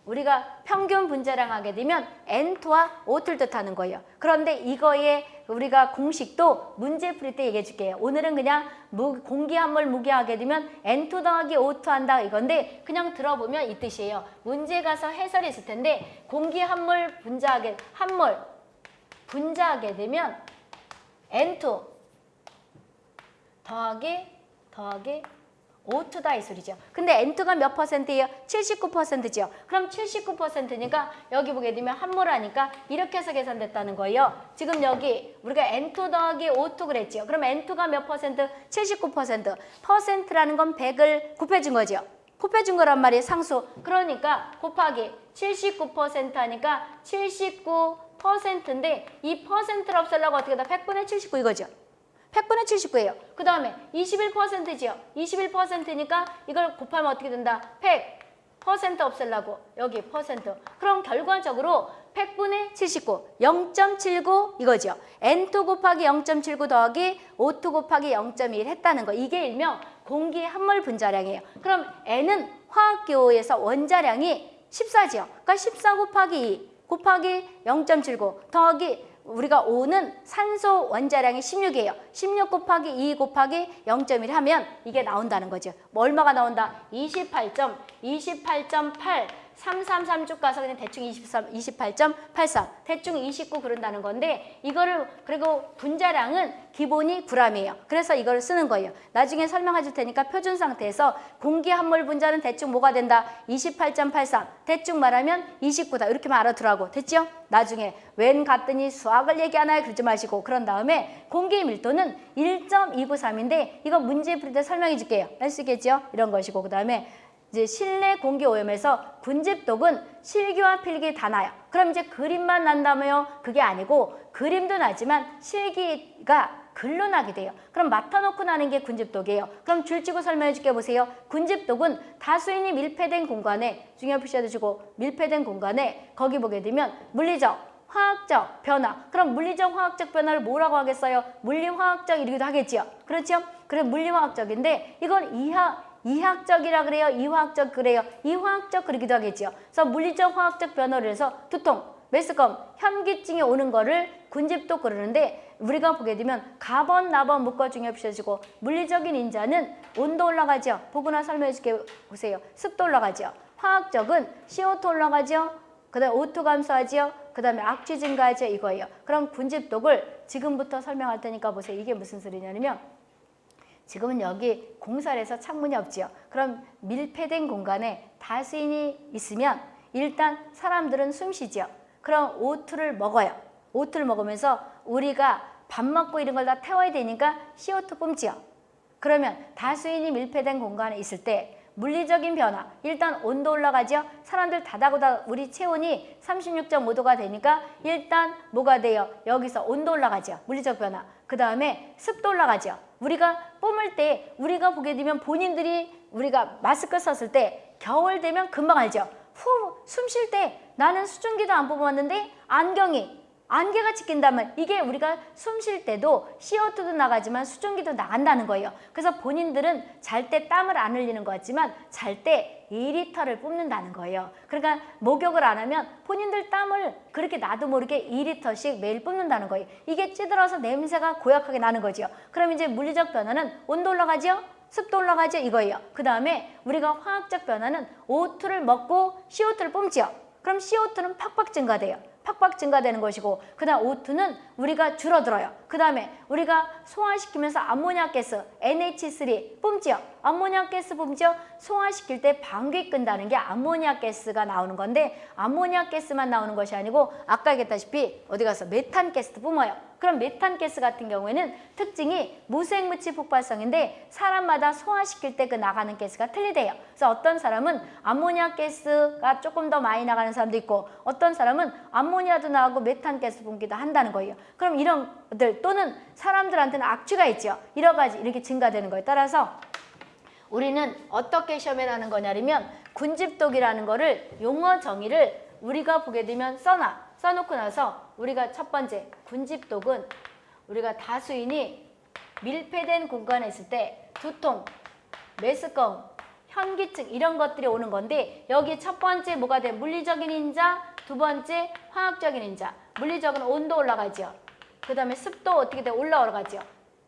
우리가 평균 분자량 하게 되면 N2와 O2를 뜻하는 거예요. 그런데 이거의 우리가 공식도 문제 풀이 때 얘기해 줄게요. 오늘은 그냥 무, 공기 한 몰 무게 하게 되면 N2 더하기 O2 한다 이건데 그냥 들어보면 이 뜻이에요. 문제 가서 해설이 있을 텐데 공기 한 몰 분자하게 한 몰 분자하게 되면 N2 더하기 더하기 O2다 이 소리죠. 근데 N2가 몇 퍼센트예요? 79%죠. 그럼 79%니까 여기 보게 되면 한몰하니까 이렇게 해서 계산됐다는 거예요. 지금 여기 우리가 N2 더하기 O2 그랬죠. 그럼 N2가 몇 퍼센트? 79%. 퍼센트라는 건 100을 곱해준 거죠. 곱해준 거란 말이에요. 상수. 그러니까 곱하기 79% 하니까 79%인데 이 퍼센트를 없애려고 어떻게 다 100분의 79 이거죠. 100분의 79예요. 그 다음에 21%지요. 21%니까 이걸 곱하면 어떻게 된다? 100. 퍼센트 없애려고 여기 퍼센트. 그럼 결과적으로 100분의 79, 0.79 이거죠. N2 곱하기 0.79 더하기 O2 곱하기 0.1 했다는 거. 이게 일명 공기 함몰 분자량이에요. 그럼 N은 화학기호에서 원자량이 14지요. 그러니까 14 곱하기 2 곱하기 0.79 더하기 우리가 5는 산소 원자량이 16이에요. 16 곱하기 2 곱하기 0.1 하면 이게 나온다는 거죠. 뭐 얼마가 나온다? 28점, 28.8 333쭉 가서 그냥 대충 23, 28.83 대충 29 그런다는 건데 이거를 그리고 분자량은 기본이 9g이에요. 그래서 이걸 쓰는 거예요. 나중에 설명해 줄 테니까 표준 상태에서 공기 함몰 분자는 대충 뭐가 된다? 28.83 대충 말하면 29다. 이렇게만 알아두라고. 됐죠? 나중에 웬 갔더니 수학을 얘기하나요? 그러지 마시고 그런 다음에 공기 밀도는 1.293인데 이거 문제 풀이 때 설명해 줄게요. 알 수 있겠죠? 이런 것이고 그 다음에 이제 실내 공기 오염에서 군집독은 실기와 필기 다 나요. 그럼 이제 그림만 난다며요? 그게 아니고 그림도 나지만 실기가 글로 나게 돼요. 그럼 맡아놓고 나는 게 군집독이에요. 그럼 줄치고 설명해 줄게 보세요. 군집독은 다수인이 밀폐된 공간에 중요 표시해 두시고 밀폐된 공간에 거기 보게 되면 물리적 화학적 변화. 그럼 물리적 화학적 변화를 뭐라고 하겠어요? 물리화학적 이러기도 하겠지요. 그렇죠? 그래 물리화학적인데 이건 이하 이학적이라 그래요? 이화학적 그래요? 이화학적 그러기도 하겠죠. 그래서 물리적 화학적 변화를 해서 두통, 메스꺼움, 현기증이 오는 거를 군집도 그러는데 우리가 보게 되면 가번, 나번 묶어 중요 표시해주고 물리적인 인자는 온도 올라가죠. 보거나 설명해 줄게 보세요. 습도 올라가죠. 화학적은 CO2 올라가죠. 그 다음에 O2 감소하지요. 그 다음에 악취 증가하죠. 이거예요. 그럼 군집독을 지금부터 설명할 테니까 보세요. 이게 무슨 소리냐면 지금은 여기 공사를 해서 창문이 없지요. 그럼 밀폐된 공간에 다수인이 있으면 일단 사람들은 숨 쉬죠. 그럼 O2를 먹어요. O2를 먹으면서 우리가 밥 먹고 이런 걸 다 태워야 되니까 CO2 뿜지요. 그러면 다수인이 밀폐된 공간에 있을 때 물리적인 변화, 일단 온도 올라가죠. 사람들 다다고다 우리 체온이 36.5도가 되니까 일단 뭐가 돼요? 여기서 온도 올라가죠. 물리적 변화. 그 다음에 습도 올라가죠. 우리가 뿜을 때 우리가 보게 되면 본인들이 우리가 마스크 썼을 때 겨울 되면 금방 알죠. 후 숨 쉴 때 나는 수증기도 안 뽑았는데 안경이 안개가 찍힌다면 이게 우리가 숨 쉴 때도 CO2도 나가지만 수증기도 나간다는 거예요. 그래서 본인들은 잘 때 땀을 안 흘리는 것 같지만 잘때 2리터를 뿜는다는 거예요. 그러니까 목욕을 안 하면 본인들 땀을 그렇게 나도 모르게 2리터씩 매일 뿜는다는 거예요. 이게 찌들어서 냄새가 고약하게 나는 거죠. 그럼 이제 물리적 변화는 온도 올라가죠? 습도 올라가죠? 이거예요. 그 다음에 우리가 화학적 변화는 O2를 먹고 CO2를 뿜지요. 그럼 CO2는 팍팍 증가돼요. 팍팍 증가되는 것이고 그 다음 O2는 우리가 줄어들어요. 그 다음에 우리가 소화시키면서 암모니아 가스 NH3 뿜지요. 암모니아 가스 뿜지요. 소화시킬 때 방귀 뀐다는 게 암모니아 가스가 나오는 건데 암모니아 가스만 나오는 것이 아니고 아까 얘기했다시피 어디 가서 메탄 가스도 뿜어요. 그럼 메탄 가스 같은 경우에는 특징이 무색무취 폭발성인데 사람마다 소화시킬 때 그 나가는 가스가 틀리대요. 그래서 어떤 사람은 암모니아 가스가 조금 더 많이 나가는 사람도 있고 어떤 사람은 암모니아도 나가고 메탄 가스 뿜기도 한다는 거예요. 그럼 이런 것들 또는 사람들한테는 악취가 있죠. 여러 가지 이렇게 증가되는 거에 따라서 우리는 어떻게 시험에 나는 거냐면 군집독이라는 거를 용어 정의를 우리가 보게 되면 써놔. 써놓고 나서 우리가 첫 번째 군집독은 우리가 다수인이 밀폐된 공간에 있을 때 두통, 메스꺼움, 현기증 이런 것들이 오는 건데 여기 첫 번째 뭐가 돼? 물리적인 인자, 두 번째 화학적인 인자. 물리적은 온도 올라가죠. 그 다음에 습도 어떻게 돼? 올라가죠.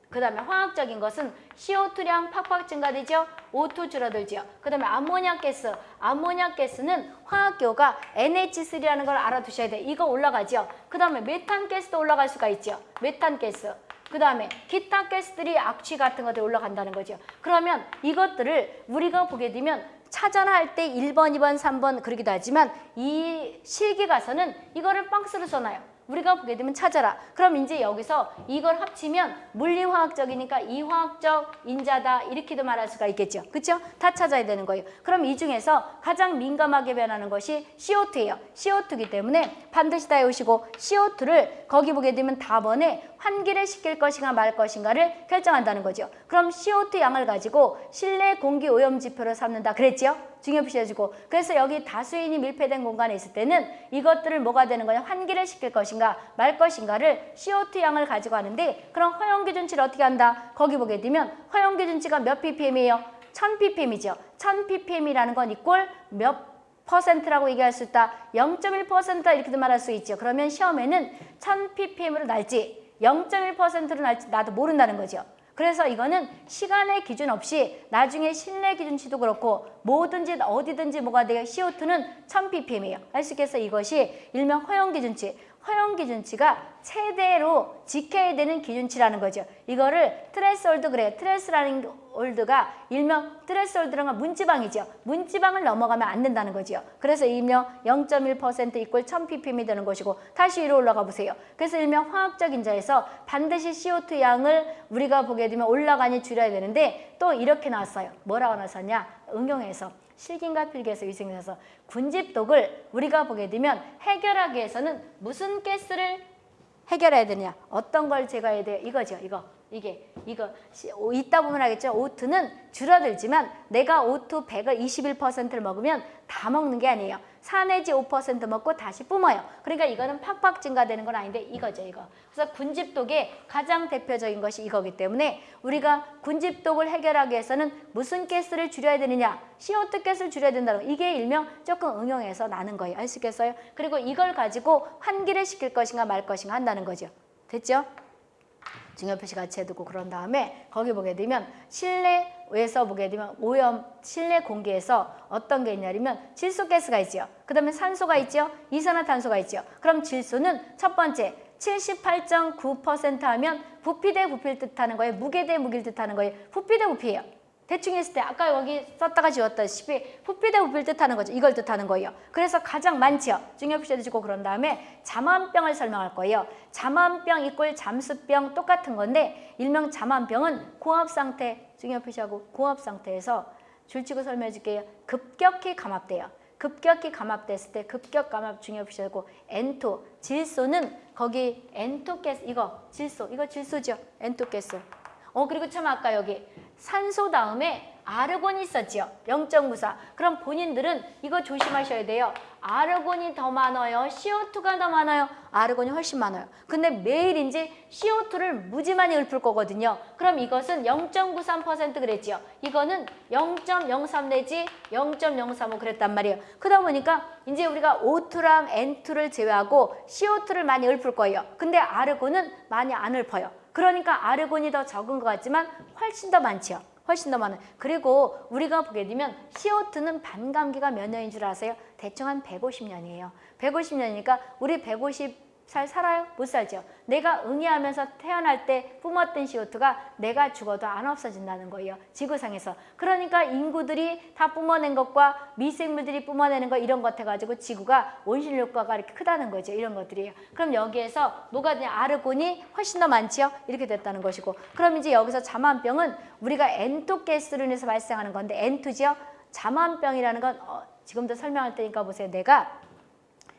그 다음에 화학적인 것은 CO2량 팍팍 증가되죠. O2 줄어들죠. 그 다음에 암모니아 가스. 암모니아 가스는 화학교가 NH3라는 걸 알아두셔야 돼요. 이거 올라가죠. 그 다음에 메탄 가스도 올라갈 수가 있죠. 메탄 가스. 그 다음에 기타 가스들이 악취 같은 것들이 올라간다는 거죠. 그러면 이것들을 우리가 보게 되면 차전할 때 1번, 2번, 3번 그러기도 하지만 이 실기 가서는 이거를 박스로 써놔요. 우리가 보게 되면 찾아라. 그럼 이제 여기서 이걸 합치면 물리화학적이니까 이화학적 인자다 이렇게도 말할 수가 있겠죠. 그렇죠? 다 찾아야 되는 거예요. 그럼 이 중에서 가장 민감하게 변하는 것이 CO2예요. CO2이기 때문에 반드시 다 외우시고 CO2를 거기 보게 되면 답원에 환기를 시킬 것인가 말 것인가를 결정한다는 거죠. 그럼 CO2 양을 가지고 실내 공기 오염 지표를 삼는다 그랬죠? 중요시해주고 그래서 여기 다수인이 밀폐된 공간에 있을 때는 이것들을 뭐가 되는 거냐 환기를 시킬 것인가 말 것인가를 CO2 양을 가지고 하는데 그럼 허용기준치를 어떻게 한다? 거기 보게 되면 허용기준치가 몇 ppm이에요? 1000ppm이죠. 1000ppm이라는 건 equal 몇 퍼센트라고 얘기할 수 있다. 0.1%다 이렇게도 말할 수 있죠. 그러면 시험에는 1000ppm으로 날지 0.1%로 날지 나도 모른다는 거죠. 그래서 이거는 시간의 기준 없이 나중에 실내 기준치도 그렇고 뭐든지 어디든지 뭐가 돼요. CO2는 1000ppm이에요. 알수 있겠어? 이것이 일명 허용 기준치. 허용 기준치가 최대로 지켜야 되는 기준치라는 거죠. 이거를 threshold 그래. thres라는 hold가 일명 threshold라는 건 문지방이죠. 문지방을 넘어가면 안 된다는 거죠. 그래서 일명 0.1% equal 1000ppm이 되는 것이고 다시 위로 올라가 보세요. 그래서 일명 화학적 인자에서 반드시 CO2 양을 우리가 보게 되면 올라가니 줄여야 되는데 또 이렇게 나왔어요. 뭐라고 나왔었냐? 응용해서 실긴과 필기에서 위생에서 군집독을 우리가 보게 되면 해결하기 위해서는 무슨 가스를 해결해야 되냐? 어떤 걸 제거해야 돼요? 이거죠 이거 이게 이거 있다 보면 알겠죠? O2는 줄어들지만 내가 O2 100을 21%를 먹으면 다 먹는 게 아니에요. 4 내지 5% 먹고 다시 뿜어요. 그러니까 이거는 팍팍 증가되는 건 아닌데 이거죠 이거. 그래서 군집독의 가장 대표적인 것이 이거기 때문에 우리가 군집독을 해결하기 위해서는 무슨 가스를 줄여야 되느냐? CO2 가스를 줄여야 된다는 거. 이게 일명 조금 응용해서 나는 거예요. 알 수 있겠어요? 그리고 이걸 가지고 환기를 시킬 것인가 말 것인가 한다는 거죠. 됐죠? 중요 표시 같이 해두고 그런 다음에 거기 보게 되면 실내에서 보게 되면 오염 실내 공기에서 어떤 게 있냐면 질소가스가 있죠. 그 다음에 산소가 있죠. 이산화탄소가 있죠. 그럼 질소는 첫 번째 78.9% 하면 부피 대 부피를 뜻하는 거예요. 무게 대 무게를 뜻하는 거예요. 부피 대 부피예요. 대충 했을 때 아까 여기 썼다가 지웠다시피 부피 대 부피를 뜻하는 거죠. 이걸 뜻하는 거예요. 그래서 가장 많지요. 중요 표시도 주고 그런 다음에 잠암병을 설명할 거예요. 잠암병 이꼴 잠수병 똑같은 건데 일명 잠암병은 고압 상태 중요 표시하고 고압 상태에서 줄치고 설명해 줄게요. 급격히 감압돼요. 급격히 감압됐을 때 급격 감압 중요 표시하고 N2 질소는 거기 N2 가스 이거 질소 이거 질소죠. N2 가스. 어 그리고 참 아까 여기 산소 다음에 아르곤이 있었지요. 0.94. 그럼 본인들은 이거 조심하셔야 돼요. 아르곤이 더 많아요. CO2가 더 많아요. 아르곤이 훨씬 많아요. 근데 매일 이제 CO2를 무지 많이 읊을 거거든요. 그럼 이것은 0.93% 그랬지요. 이거는 0.03 내지 0.035 그랬단 말이에요. 그러다 보니까 이제 우리가 O2랑 N2를 제외하고 CO2를 많이 읊을 거예요. 근데 아르곤은 많이 안 읊어요. 그러니까 아르곤이 더 적은 것 같지만 훨씬 더 많죠. 훨씬 더 많은. 그리고 우리가 보게 되면 CO2는 반감기가 몇 년인 줄 아세요? 대충 한 150년이에요. 150년이니까 우리 150 살 살아요? 못 살죠. 내가 응애하면서 태어날 때 뿜었던 CO2가 내가 죽어도 안 없어진다는 거예요. 지구상에서. 그러니까 인구들이 다 뿜어낸 것과 미생물들이 뿜어내는 거 이런 것 해가지고 지구가 온실 효과가 이렇게 크다는 거죠. 이런 것들이에요. 그럼 여기에서 뭐가 되냐? 아르곤이 훨씬 더 많지요? 이렇게 됐다는 것이고. 그럼 이제 여기서 자만병은 우리가 N2 가스로 인해서 발생하는 건데 N2지요? 자만병이라는 건 어, 지금도 설명할 테니까 보세요. 내가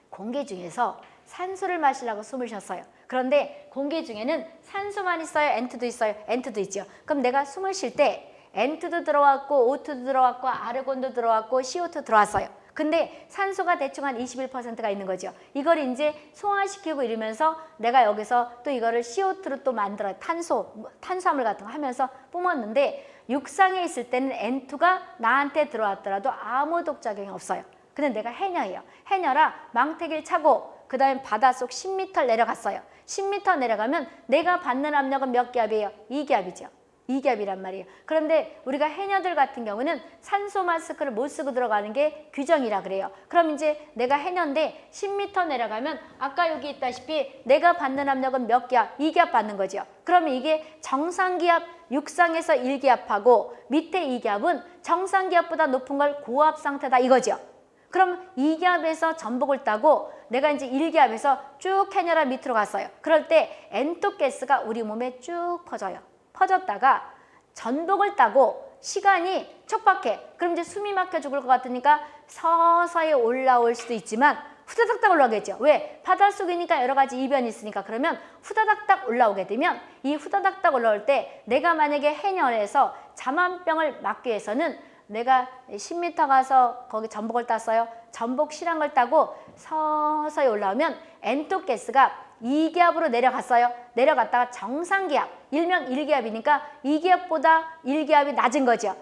공기 중에서 산소를 마시려고 숨을 쉬었어요. 그런데 공기 중에는 산소만 있어요? N2도 있어요? N2도 있죠. 그럼 내가 숨을 쉴때 N2도 들어왔고 O2도 들어왔고 아르곤도 들어왔고 CO2 들어왔어요. 근데 산소가 대충 한 21%가 있는 거죠. 이걸 이제 소화시키고 이러면서 내가 여기서 또 이거를 CO2로 또 만들어 탄소, 뭐 탄수화물 같은 거 하면서 뿜었는데 육상에 있을 때는 N2가 나한테 들어왔더라도 아무 독작용이 없어요. 근데 내가 해녀예요. 해녀라 망태기를 차고 그 다음에 바닷속 10m 내려갔어요. 10m 내려가면 내가 받는 압력은 몇 기압이에요? 2기압이죠. 2기압이란 말이에요. 그런데 우리가 해녀들 같은 경우는 산소 마스크를 못 쓰고 들어가는 게 규정이라 그래요. 그럼 이제 내가 해녀인데 10m 내려가면 아까 여기 있다시피 내가 받는 압력은 몇 기압? 2기압 받는 거죠. 그러면 이게 정상기압 육상에서 1기압하고 밑에 2기압은 정상기압보다 높은 걸 고압 상태다 이거죠. 그럼 2기압에서 전복을 따고 내가 이제 1기압에서 쭉 해녀라 밑으로 갔어요. 그럴 때 엔토 가스가 우리 몸에 쭉 퍼져요. 퍼졌다가 전복을 따고 시간이 촉박해. 그럼 이제 숨이 막혀 죽을 것 같으니까 서서히 올라올 수도 있지만 후다닥닥 올라오겠죠. 왜? 바닷속이니까 여러 가지 이변이 있으니까 그러면 후다닥닥 올라오게 되면 이 후다닥닥 올라올 때 내가 만약에 해녀에서 자만병을 막기 위해서는 내가 10m 가서 거기 전복을 땄어요. 전복을 따고 서서히 올라오면 N2 가스가 2기압으로 내려갔어요. 내려갔다가 정상기압, 일명 1기압이니까 2기압보다 1기압이 낮은 거죠.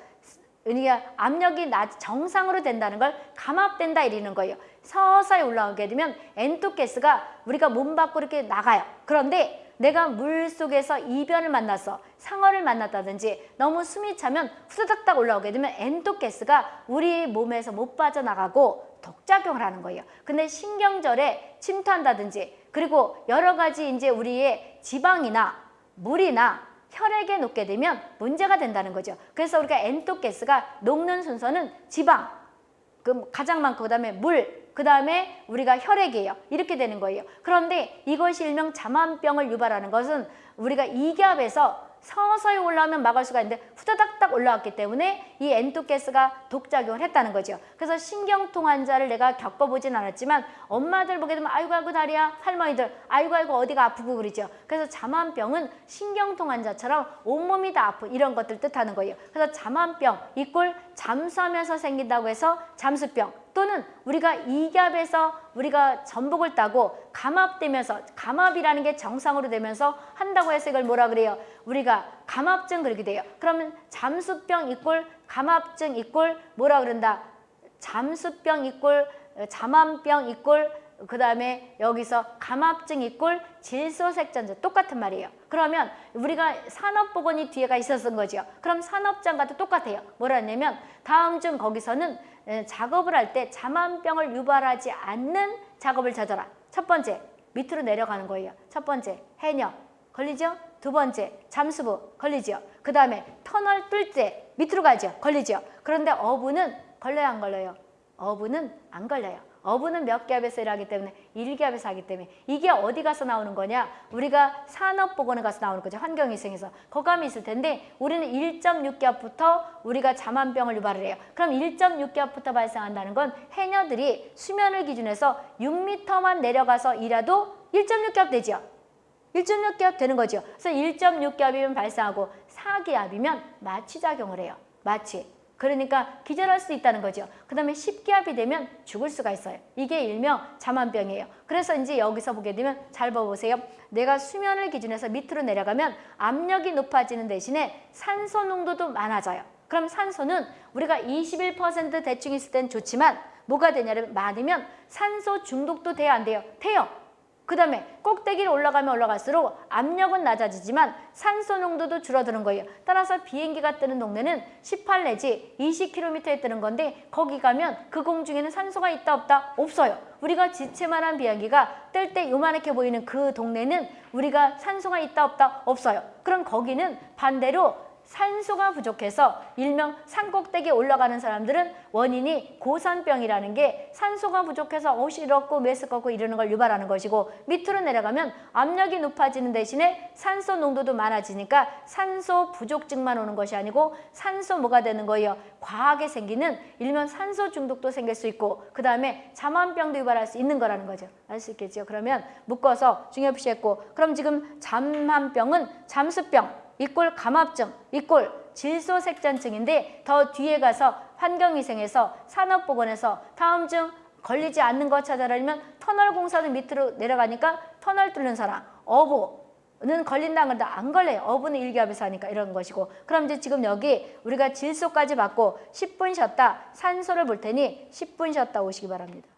그러니까 압력이 낮, 정상으로 된다는 걸 감압된다 이러는 거예요. 서서히 올라오게 되면 N2 가스가 우리가 몸 밖으로 이렇게 나가요. 그런데 내가 물 속에서 이변을 만났어 상어를 만났다든지 너무 숨이 차면 후다닥닥 올라오게 되면 N2 가스가 우리 몸에서 못 빠져나가고 독작용을 하는 거예요. 근데 신경절에 침투한다든지 그리고 여러 가지 이제 우리의 지방이나 물이나 혈액에 녹게 되면 문제가 된다는 거죠. 그래서 우리가 엔토 가스가 녹는 순서는 지방, 그 가장 많고 그다음에 물, 그 다음에 우리가 혈액이에요. 이렇게 되는 거예요. 그런데 이것이 일명 자만병을 유발하는 것은 우리가 이기압에서 서서히 올라오면 막을 수가 있는데 후다닥닥 올라왔기 때문에 이 엔토가스가 독작용을 했다는 거죠. 그래서 신경통 환자를 내가 겪어보진 않았지만 엄마들 보게 되면 아이고 아이고 다리야 할머니들 아이고 아이고 어디가 아프고 그러죠. 그래서 자만병은 신경통 환자처럼 온몸이 다 아프 이런 것들 뜻하는 거예요. 그래서 자만병 이꼴 잠수하면서 생긴다고 해서 잠수병 또는 우리가 이기압에서 우리가 전복을 따고 감압되면서 감압이라는 게 정상으로 되면서 한다고 해서 이걸 뭐라 그래요? 우리가 감압증 그렇게 돼요. 그러면 잠수병 이꼴 감압증 이꼴 뭐라 그런다? 잠수병 이꼴 자만병 이꼴 그 다음에 여기서 감압증 이꼴 질소색전제 똑같은 말이에요. 그러면 우리가 산업보건이 뒤에가 있었던 거죠. 그럼 산업장과도 똑같아요. 뭐라냐면 다음 중 거기서는 작업을 할 때 자만병을 유발하지 않는 작업을 찾아라. 첫 번째 밑으로 내려가는 거예요. 첫 번째 해녀 걸리죠? 두 번째 잠수부 걸리죠. 그 다음에 터널 뚫 때 밑으로 가죠. 걸리죠. 그런데 어부는 걸려요 안 걸려요? 어부는 안 걸려요. 어부는 몇 기압에서 일하기 때문에 1기압에서 하기 때문에 이게 어디 가서 나오는 거냐? 우리가 산업보건에 가서 나오는 거죠 환경위생에서. 거감이 있을 텐데 우리는 1.6기압부터 우리가 자만병을 유발을 해요. 그럼 1.6기압부터 발생한다는 건 해녀들이 수면을 기준해서 6m만 내려가서 일해도 1.6기압 되죠 1.6기압 되는 거죠 그래서 1.6기압이면 발생하고 4기압이면 마취작용을 해요. 마취 그러니까 기절할 수 있다는 거죠. 그 다음에 10기압이 되면 죽을 수가 있어요. 이게 일명 자만병이에요. 그래서 이제 여기서 보게 되면 잘 봐보세요. 내가 수면을 기준해서 밑으로 내려가면 압력이 높아지는 대신에 산소 농도도 많아져요. 그럼 산소는 우리가 21% 대충 있을 땐 좋지만 뭐가 되냐면 많으면 산소 중독도 돼야 안 돼요. 돼요. 그 다음에 꼭대기를 올라가면 올라갈수록 압력은 낮아지지만 산소 농도도 줄어드는 거예요. 따라서 비행기가 뜨는 동네는 18 내지 20km에 뜨는 건데 거기 가면 그 공중에는 산소가 있다 없다? 없어요. 우리가 지체만한 비행기가 뜰 때 요만하게 보이는 그 동네는 우리가 산소가 있다 없다? 없어요. 그럼 거기는 반대로 산소가 부족해서 일명 산꼭대기에 올라가는 사람들은 원인이 고산병이라는 게 산소가 부족해서 어지럽고 메스껍고 이러는 걸 유발하는 것이고 밑으로 내려가면 압력이 높아지는 대신에 산소 농도도 많아지니까 산소 부족증만 오는 것이 아니고 산소 뭐가 되는 거예요? 과하게 생기는 일명 산소 중독도 생길 수 있고 그 다음에 잠만병도 유발할 수 있는 거라는 거죠. 알 수 있겠죠? 그러면 묶어서 중요시했고 그럼 지금 잠만병은 잠수병 이꼴 감압증, 이꼴 질소색전증인데 더 뒤에 가서 환경위생에서 산업보건에서 다음 중 걸리지 않는 것 찾아라면 터널 공사는 밑으로 내려가니까 터널 뚫는 사람, 어부 는 걸린다는 건데 안 걸려요. 어부는 일기압에서 하니까 이런 것이고 그럼 이제 지금 여기 우리가 질소까지 받고 10분 쉬었다 산소를 볼 테니 10분 쉬었다 오시기 바랍니다.